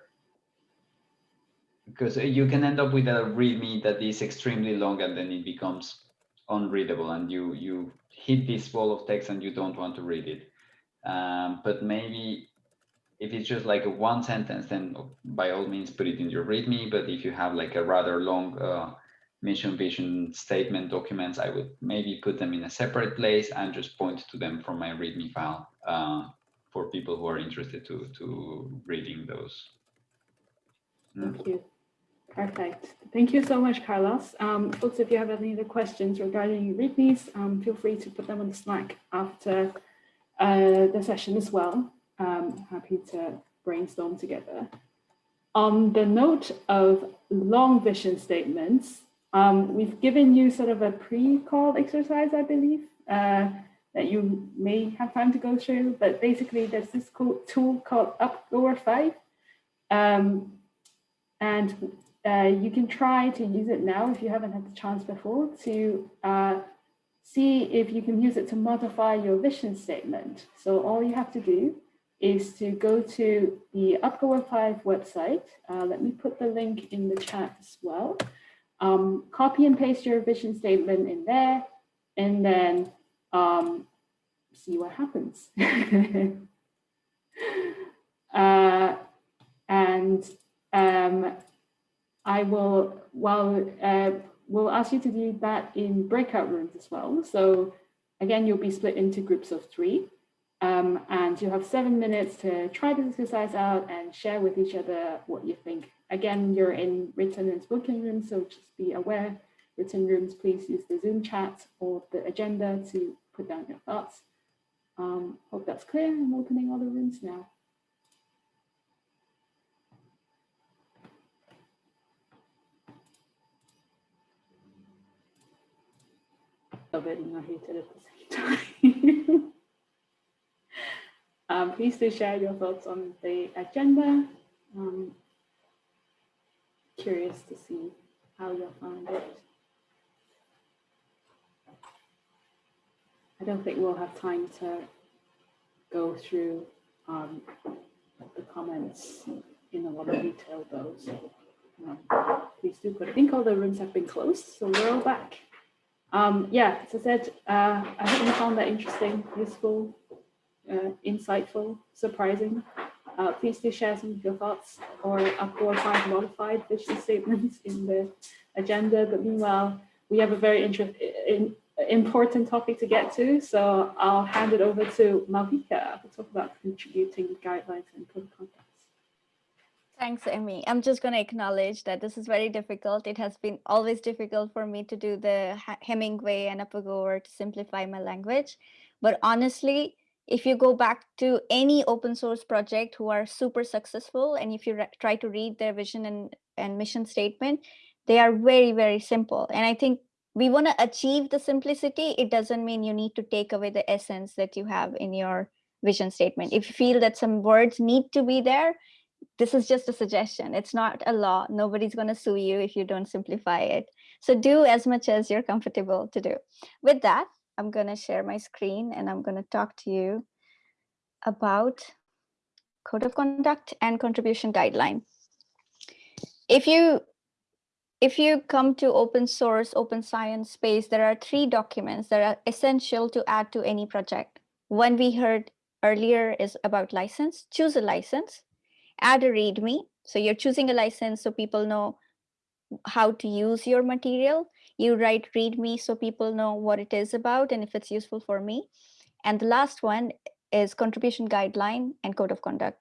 because you can end up with a README that is extremely long and then it becomes unreadable and you you hit this wall of text and you don't want to read it. Um, but maybe if it's just like a one sentence, then by all means put it in your README. But if you have like a rather long uh, mission vision statement documents, I would maybe put them in a separate place and just point to them from my README file uh, for people who are interested to, to reading those. Thank you. Perfect. Thank you so much, Carlos. Um, folks, if you have any other questions regarding READMEs, um, feel free to put them on the Slack after uh, the session as well. Um, happy to brainstorm together. On the note of long vision statements, um, we've given you sort of a pre-call exercise, I believe, uh, that you may have time to go through, but basically there's this tool called Upgoer 5. Um, and uh, you can try to use it now if you haven't had the chance before to uh, see if you can use it to modify your vision statement. So all you have to do is to go to the Upgoer 5 website. Uh, let me put the link in the chat as well um, copy and paste your vision statement in there, and then um, see what happens. [laughs] uh, and um, I will, while uh, we'll ask you to do that in breakout rooms as well. So again, you'll be split into groups of three. Um, and you'll have seven minutes to try this exercise out and share with each other what you think. Again, you're in written and spoken rooms, so just be aware. Written rooms, please use the Zoom chat or the agenda to put down your thoughts. Um, hope that's clear. I'm opening all the rooms now. Love it and I hate it at the same time. [laughs] um, please do share your thoughts on the agenda. Um, curious to see how you'll find it. I don't think we'll have time to go through um, the comments in a lot of detail though. So um, please do, but I think all the rooms have been closed, so we're all back. Um, yeah, as I said, uh, I hope you found that interesting, useful, uh, insightful, surprising. Uh, please do share some of your thoughts or Upgoer 5 modified vision statements in the agenda. But meanwhile, we have a very interesting important topic to get to, so I'll hand it over to Malvika to talk about contributing guidelines and code of conduct. Thanks, Emmy. I'm just going to acknowledge that this is very difficult. It has been always difficult for me to do the Hemingway and Upgoer to simplify my language. But honestly, if you go back to any open source project who are super successful, and if you try to read their vision and, and mission statement, they are very, very simple. And I think we want to achieve the simplicity, it doesn't mean you need to take away the essence that you have in your vision statement. If you feel that some words need to be there, this is just a suggestion. It's not a law. Nobody's going to sue you if you don't simplify it. So do as much as you're comfortable to do. With that, I'm going to share my screen and I'm going to talk to you about code of conduct and contribution guideline. If you if you come to open source, open science space, there are three documents that are essential to add to any project. One we heard earlier is about license, choose a license, add a README. So you're choosing a license so people know how to use your material. You write README so people know what it is about and if it's useful for me. And the last one is contribution guideline and code of conduct.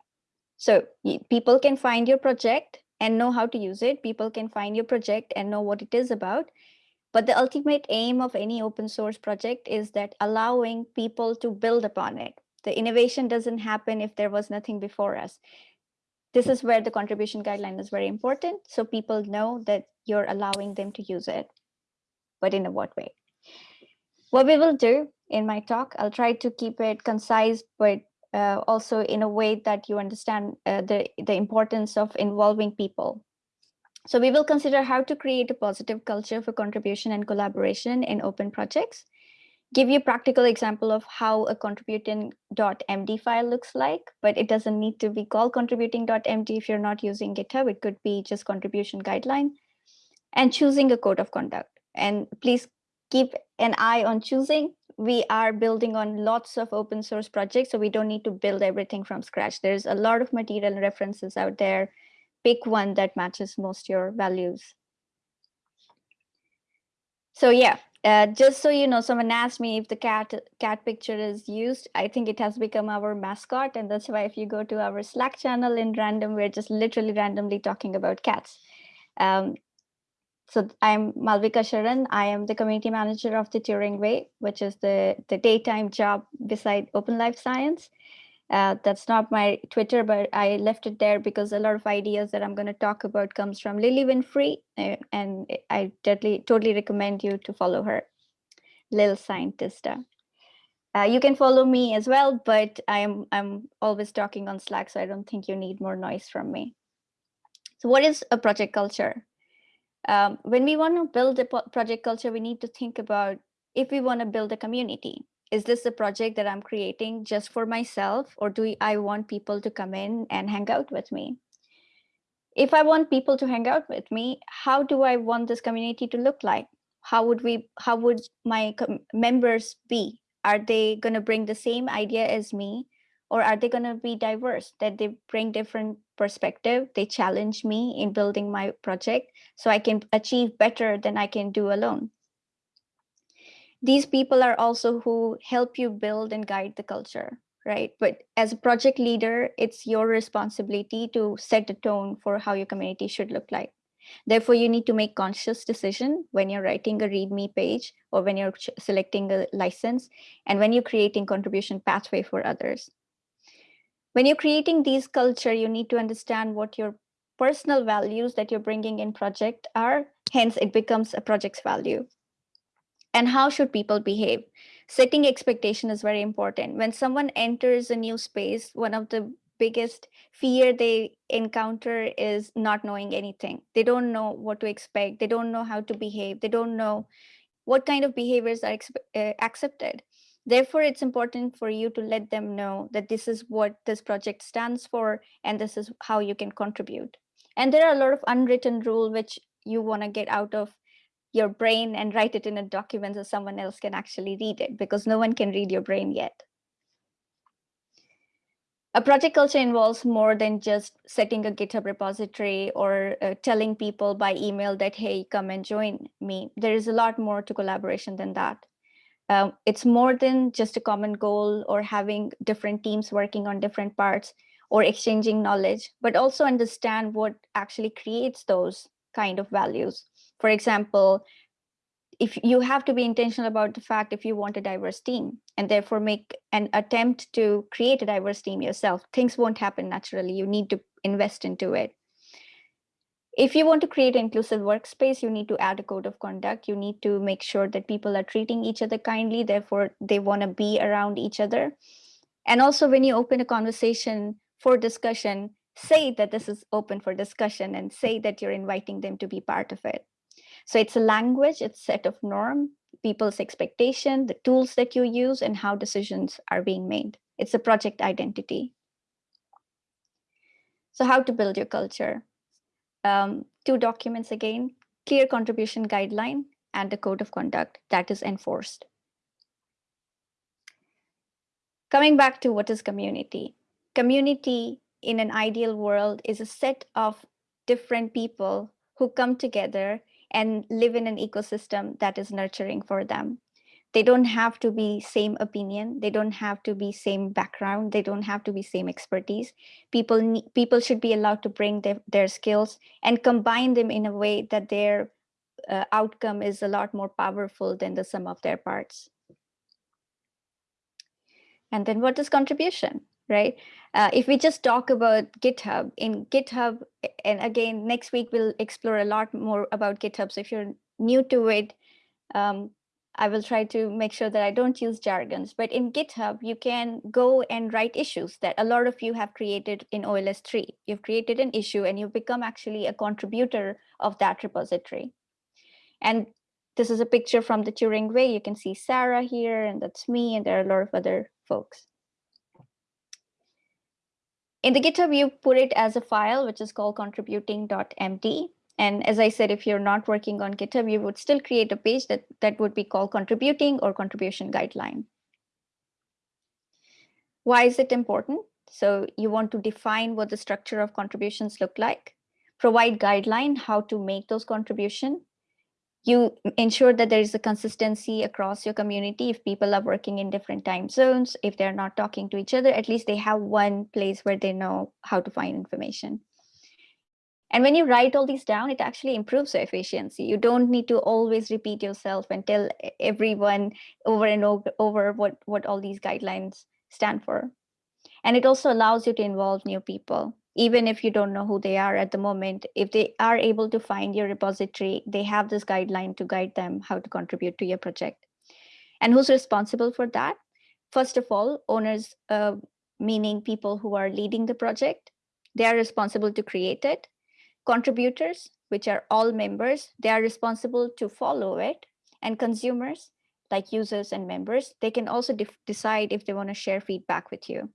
So people can find your project and know how to use it. People can find your project and know what it is about. But the ultimate aim of any open source project is that allowing people to build upon it. The innovation doesn't happen if there was nothing before us. This is where the contribution guideline is very important. So people know that you're allowing them to use it, but in a what way? What we will do in my talk, I'll try to keep it concise, but uh, also in a way that you understand uh, the, the importance of involving people. So we will consider how to create a positive culture for contribution and collaboration in open projects, give you a practical example of how a contributing.md file looks like, but it doesn't need to be called contributing.md if you're not using GitHub, it could be just contribution guideline, and choosing a code of conduct. And please keep an eye on choosing we are building on lots of open source projects, so we don't need to build everything from scratch. There's a lot of material references out there. Pick one that matches most your values. So yeah, uh, just so you know, someone asked me if the cat cat picture is used. I think it has become our mascot, and that's why if you go to our Slack channel in random, we're just literally randomly talking about cats. Um, so I'm Malvika Sharan. I am the community manager of the Turing Way, which is the, the daytime job beside Open Life Science. Uh, that's not my Twitter, but I left it there because a lot of ideas that I'm going to talk about comes from Lilly Winfree, uh, and I totally, totally recommend you to follow her, Lil Scientista. Uh, you can follow me as well, but I'm I'm always talking on Slack, so I don't think you need more noise from me. So what is a project culture? Um, when we want to build a project culture, we need to think about if we want to build a community. Is this a project that I'm creating just for myself, or do I want people to come in and hang out with me? If I want people to hang out with me, how do I want this community to look like? How would we? How would my members be? Are they going to bring the same idea as me, or are they going to be diverse? That they bring different perspective they challenge me in building my project so i can achieve better than i can do alone. These people are also who help you build and guide the culture right? But as a project leader it's your responsibility to set the tone for how your community should look like. Therefore you need to make conscious decision when you're writing a readme page or when you're selecting a license and when you're creating contribution pathway for others when you're creating these culture, you need to understand what your personal values that you're bringing in project are. Hence, it becomes a project's value. And how should people behave? Setting expectation is very important. When someone enters a new space, one of the biggest fear they encounter is not knowing anything. They don't know what to expect. They don't know how to behave. They don't know what kind of behaviors are uh, accepted. Therefore, it's important for you to let them know that this is what this project stands for and this is how you can contribute. And there are a lot of unwritten rule which you want to get out of your brain and write it in a document so someone else can actually read it because no one can read your brain yet. A project culture involves more than just setting a GitHub repository or uh, telling people by email that, hey, come and join me. There is a lot more to collaboration than that. Um, it's more than just a common goal or having different teams working on different parts or exchanging knowledge, but also understand what actually creates those kind of values. For example, if you have to be intentional about the fact if you want a diverse team and therefore make an attempt to create a diverse team yourself, things won't happen naturally. You need to invest into it. If you want to create an inclusive workspace, you need to add a code of conduct. You need to make sure that people are treating each other kindly, therefore they want to be around each other. And also when you open a conversation for discussion, say that this is open for discussion and say that you're inviting them to be part of it. So it's a language, it's set of norm, people's expectation, the tools that you use and how decisions are being made. It's a project identity. So how to build your culture? Um, two documents again, clear contribution guideline and the code of conduct that is enforced. Coming back to what is community. Community in an ideal world is a set of different people who come together and live in an ecosystem that is nurturing for them they don't have to be same opinion they don't have to be same background they don't have to be same expertise. People need, people should be allowed to bring their, their skills and combine them in a way that their uh, outcome is a lot more powerful than the sum of their parts. And then what is contribution right? Uh, if we just talk about github in github and again next week we'll explore a lot more about github. So if you're new to it um, I will try to make sure that I don't use jargons, but in GitHub, you can go and write issues that a lot of you have created in OLS 3. You've created an issue and you've become actually a contributor of that repository. And this is a picture from the Turing Way. You can see Sarah here, and that's me, and there are a lot of other folks. In the GitHub, you put it as a file, which is called contributing.md. And as I said, if you're not working on GitHub, you would still create a page that, that would be called contributing or contribution guideline. Why is it important? So you want to define what the structure of contributions look like, provide guideline how to make those contribution. You ensure that there is a consistency across your community. If people are working in different time zones, if they're not talking to each other, at least they have one place where they know how to find information. And when you write all these down, it actually improves your efficiency. You don't need to always repeat yourself and tell everyone over and over what, what all these guidelines stand for. And it also allows you to involve new people, even if you don't know who they are at the moment. If they are able to find your repository, they have this guideline to guide them how to contribute to your project. And who's responsible for that? First of all, owners, uh, meaning people who are leading the project, they are responsible to create it Contributors, which are all members, they are responsible to follow it. And consumers, like users and members, they can also decide if they want to share feedback with you.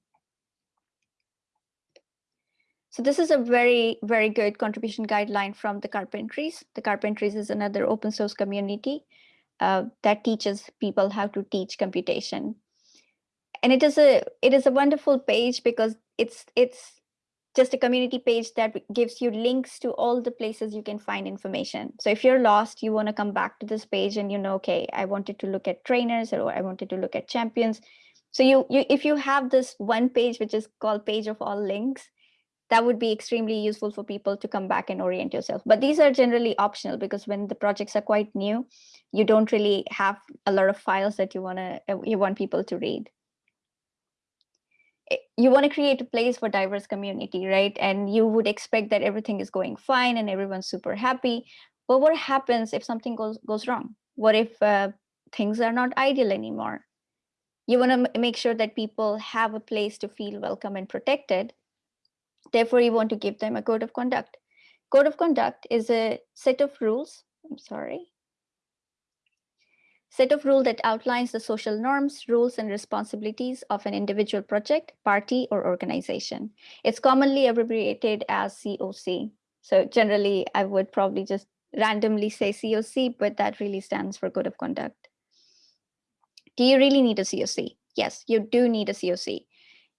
So this is a very, very good contribution guideline from the Carpentries. The Carpentries is another open source community uh, that teaches people how to teach computation. and it is a it is a wonderful page because it's it's just a community page that gives you links to all the places you can find information. So if you're lost, you want to come back to this page and you know, okay, I wanted to look at trainers or I wanted to look at champions. So you, you if you have this one page, which is called page of all links, that would be extremely useful for people to come back and orient yourself. But these are generally optional because when the projects are quite new, you don't really have a lot of files that you want to you want people to read. Eh, you want to create a place for diverse community, right? And you would expect that everything is going fine and everyone's super happy. But what happens if something goes goes wrong? What if uh, things are not ideal anymore? You want to make sure that people have a place to feel welcome and protected. Therefore, you want to give them a code of conduct. Code of conduct is a set of rules. I'm sorry set of rules that outlines the social norms, rules, and responsibilities of an individual project, party, or organization. It's commonly abbreviated as COC. So generally, I would probably just randomly say COC, but that really stands for Code of Conduct. Do you really need a COC? Yes, you do need a COC.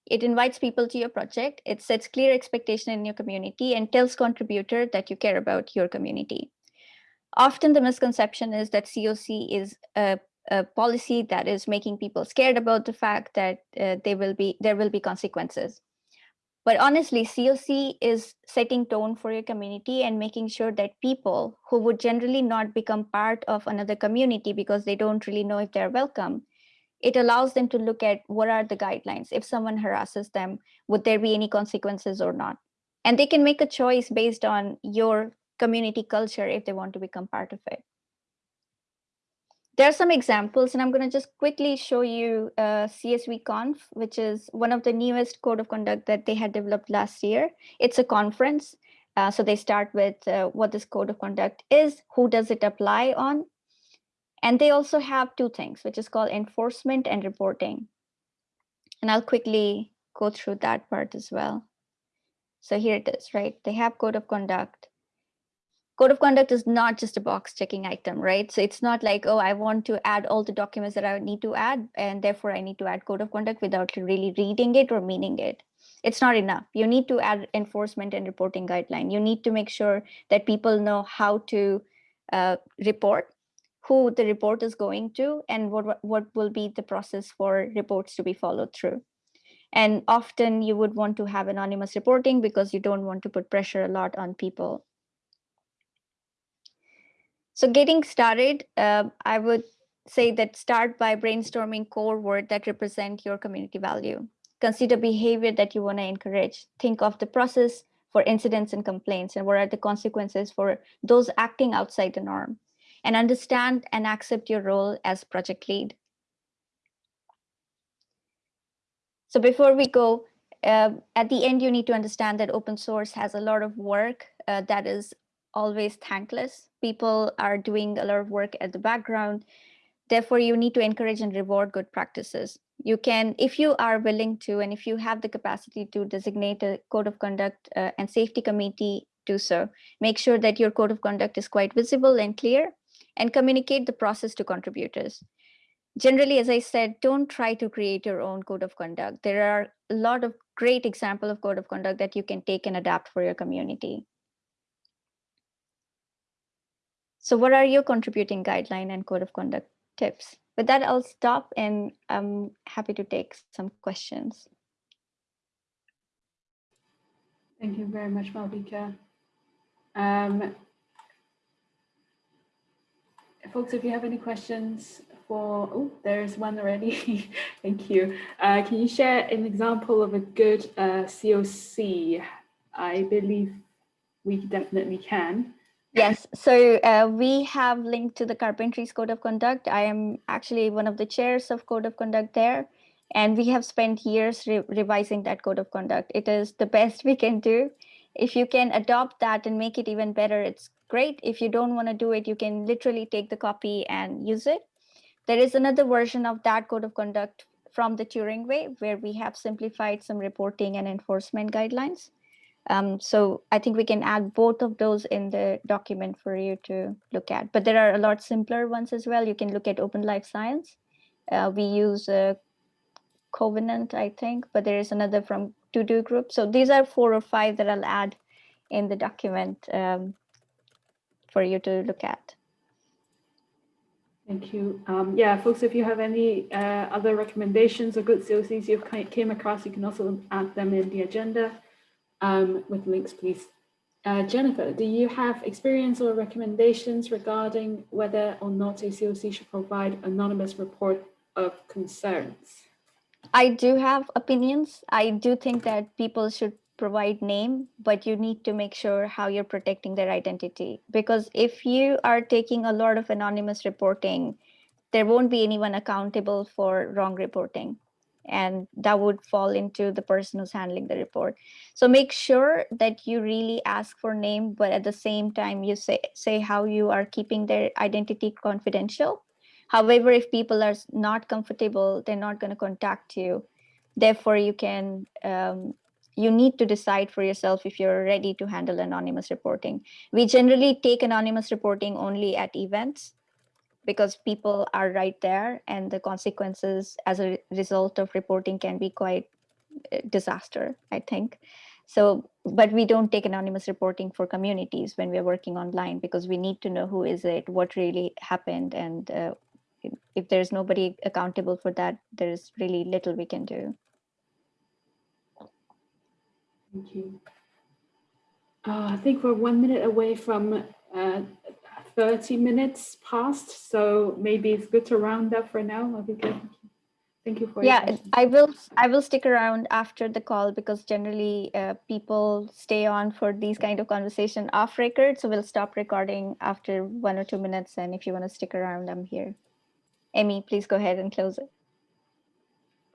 It invites people to your project, it sets clear expectation in your community, and tells contributor that you care about your community often the misconception is that COC is a, a, policy that is making people scared about the fact that uh, they will be there will be consequences. But honestly, COC is setting tone for your community and making sure that people who would generally not become part of another community because they don't really know if they're welcome, it allows them to look at what are the guidelines. If someone harasses them, would there be any consequences or not? And they can make a choice based on your community culture if they want to become part of it. There are some examples, and I'm going to just quickly show you uh, CSV Conf, which is one of the newest code of conduct that they had developed last year. It's a conference. Uh, so they start with uh, what this code of conduct is, who does it apply on, and they also have two things, which is called enforcement and reporting. And I'll quickly go through that part as well. So here it is, right? They have code of conduct code of conduct is not just a box checking item, right? So it's not like, oh, I want to add all the documents that I need to add, and therefore I need to add code of conduct without really reading it or meaning it. It's not enough. You need to add enforcement and reporting guideline. You need to make sure that people know how to uh, report, who the report is going to, and what, what will be the process for reports to be followed through. And often you would want to have anonymous reporting because you don't want to put pressure a lot on people so getting started, uh, I would say that start by brainstorming core word that represent your community value. Consider behavior that you want to encourage. Think of the process for incidents and complaints and what are the consequences for those acting outside the norm. And understand and accept your role as project lead. So before we go, uh, at the end, you need to understand that open source has a lot of work uh, that is always thankless. People are doing a lot of work at the background. Therefore, you need to encourage and reward good practices. You can, if you are willing to, and if you have the capacity to designate a code of conduct uh, and safety committee, do so. Make sure that your code of conduct is quite visible and clear and communicate the process to contributors. Generally, as I said, don't try to create your own code of conduct. There are a lot of great example of code of conduct that you can take and adapt for your community. So what are your contributing guideline and code of conduct tips? With that, I'll stop and I'm happy to take some questions. Thank you very much, Malvika. Um, folks, if you have any questions for, oh, there's one already. [laughs] Thank you. Uh, can you share an example of a good uh, COC? I believe we definitely can. Yes, so uh, we have linked to the Carpentries Code of Conduct. I am actually one of the chairs of Code of Conduct there, and we have spent years re revising that Code of Conduct. It is the best we can do. If you can adopt that and make it even better, it's great. If you don't want to do it, you can literally take the copy and use it. There is another version of that Code of Conduct from the Turing Way, where we have simplified some reporting and enforcement guidelines. Um, so I think we can add both of those in the document for you to look at. But there are a lot simpler ones as well. You can look at Open Life Science. Uh, we use uh, Covenant, I think, but there is another from TODO Group. So these are four or five that I'll add in the document um, for you to look at. Thank you. Um, yeah, folks, if you have any uh, other recommendations or good COCs you've came across, you can also add them in the agenda um, with links, please. Uh, Jennifer, do you have experience or recommendations regarding whether or not a COC should provide anonymous report of concerns? I do have opinions. I do think that people should provide name, but you need to make sure how you're protecting their identity. Because if you are taking a lot of anonymous reporting, there won't be anyone accountable for wrong reporting. And that would fall into the person who's handling the report. So make sure that you really ask for name, but at the same time, you say, say how you are keeping their identity confidential. However, if people are not comfortable, they're not going to contact you. Therefore, you can um, you need to decide for yourself if you're ready to handle anonymous reporting. We generally take anonymous reporting only at events because people are right there and the consequences as a result of reporting can be quite disaster, I think. So, but we don't take anonymous reporting for communities when we're working online because we need to know who is it, what really happened, and uh, if there's nobody accountable for that, there's really little we can do. Thank you. Uh, I think we're one minute away from uh, 30 minutes past, so maybe it's good to round up for now. Thank you for yeah. I will. I will stick around after the call because generally uh, people stay on for these kind of conversation off record. So we'll stop recording after one or two minutes, and if you want to stick around, I'm here. Amy, please go ahead and close it.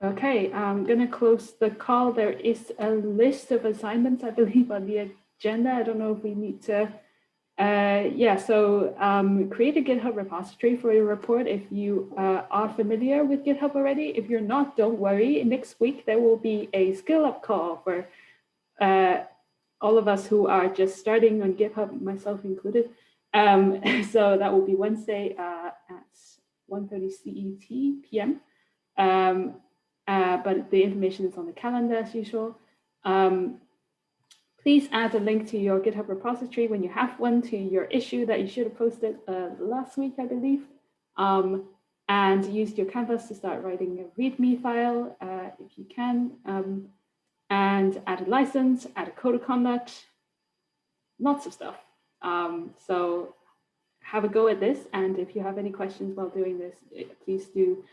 Okay, I'm going to close the call. There is a list of assignments, I believe, on the agenda. I don't know if we need to. Uh, yeah, so um, create a GitHub repository for your report if you uh, are familiar with GitHub already. If you're not, don't worry. Next week, there will be a skill up call for uh, all of us who are just starting on GitHub, myself included. Um, [laughs] so that will be Wednesday uh, at 1.30 CET PM. Um, uh, but the information is on the calendar as usual. Um, please add a link to your GitHub repository when you have one to your issue that you should have posted uh, last week, I believe. Um, and use your canvas to start writing a README file uh, if you can. Um, and add a license, add a code of conduct, lots of stuff. Um, so have a go at this. And if you have any questions while doing this, please do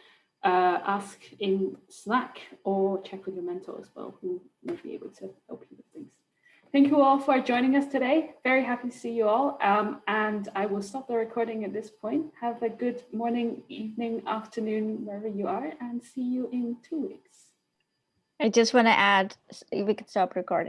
uh, ask in Slack or check with your mentor as well, who may be able to help you with things. Thank you all for joining us today. Very happy to see you all. Um, and I will stop the recording at this point. Have a good morning, evening, afternoon, wherever you are, and see you in two weeks. I just want to add, we could stop recording.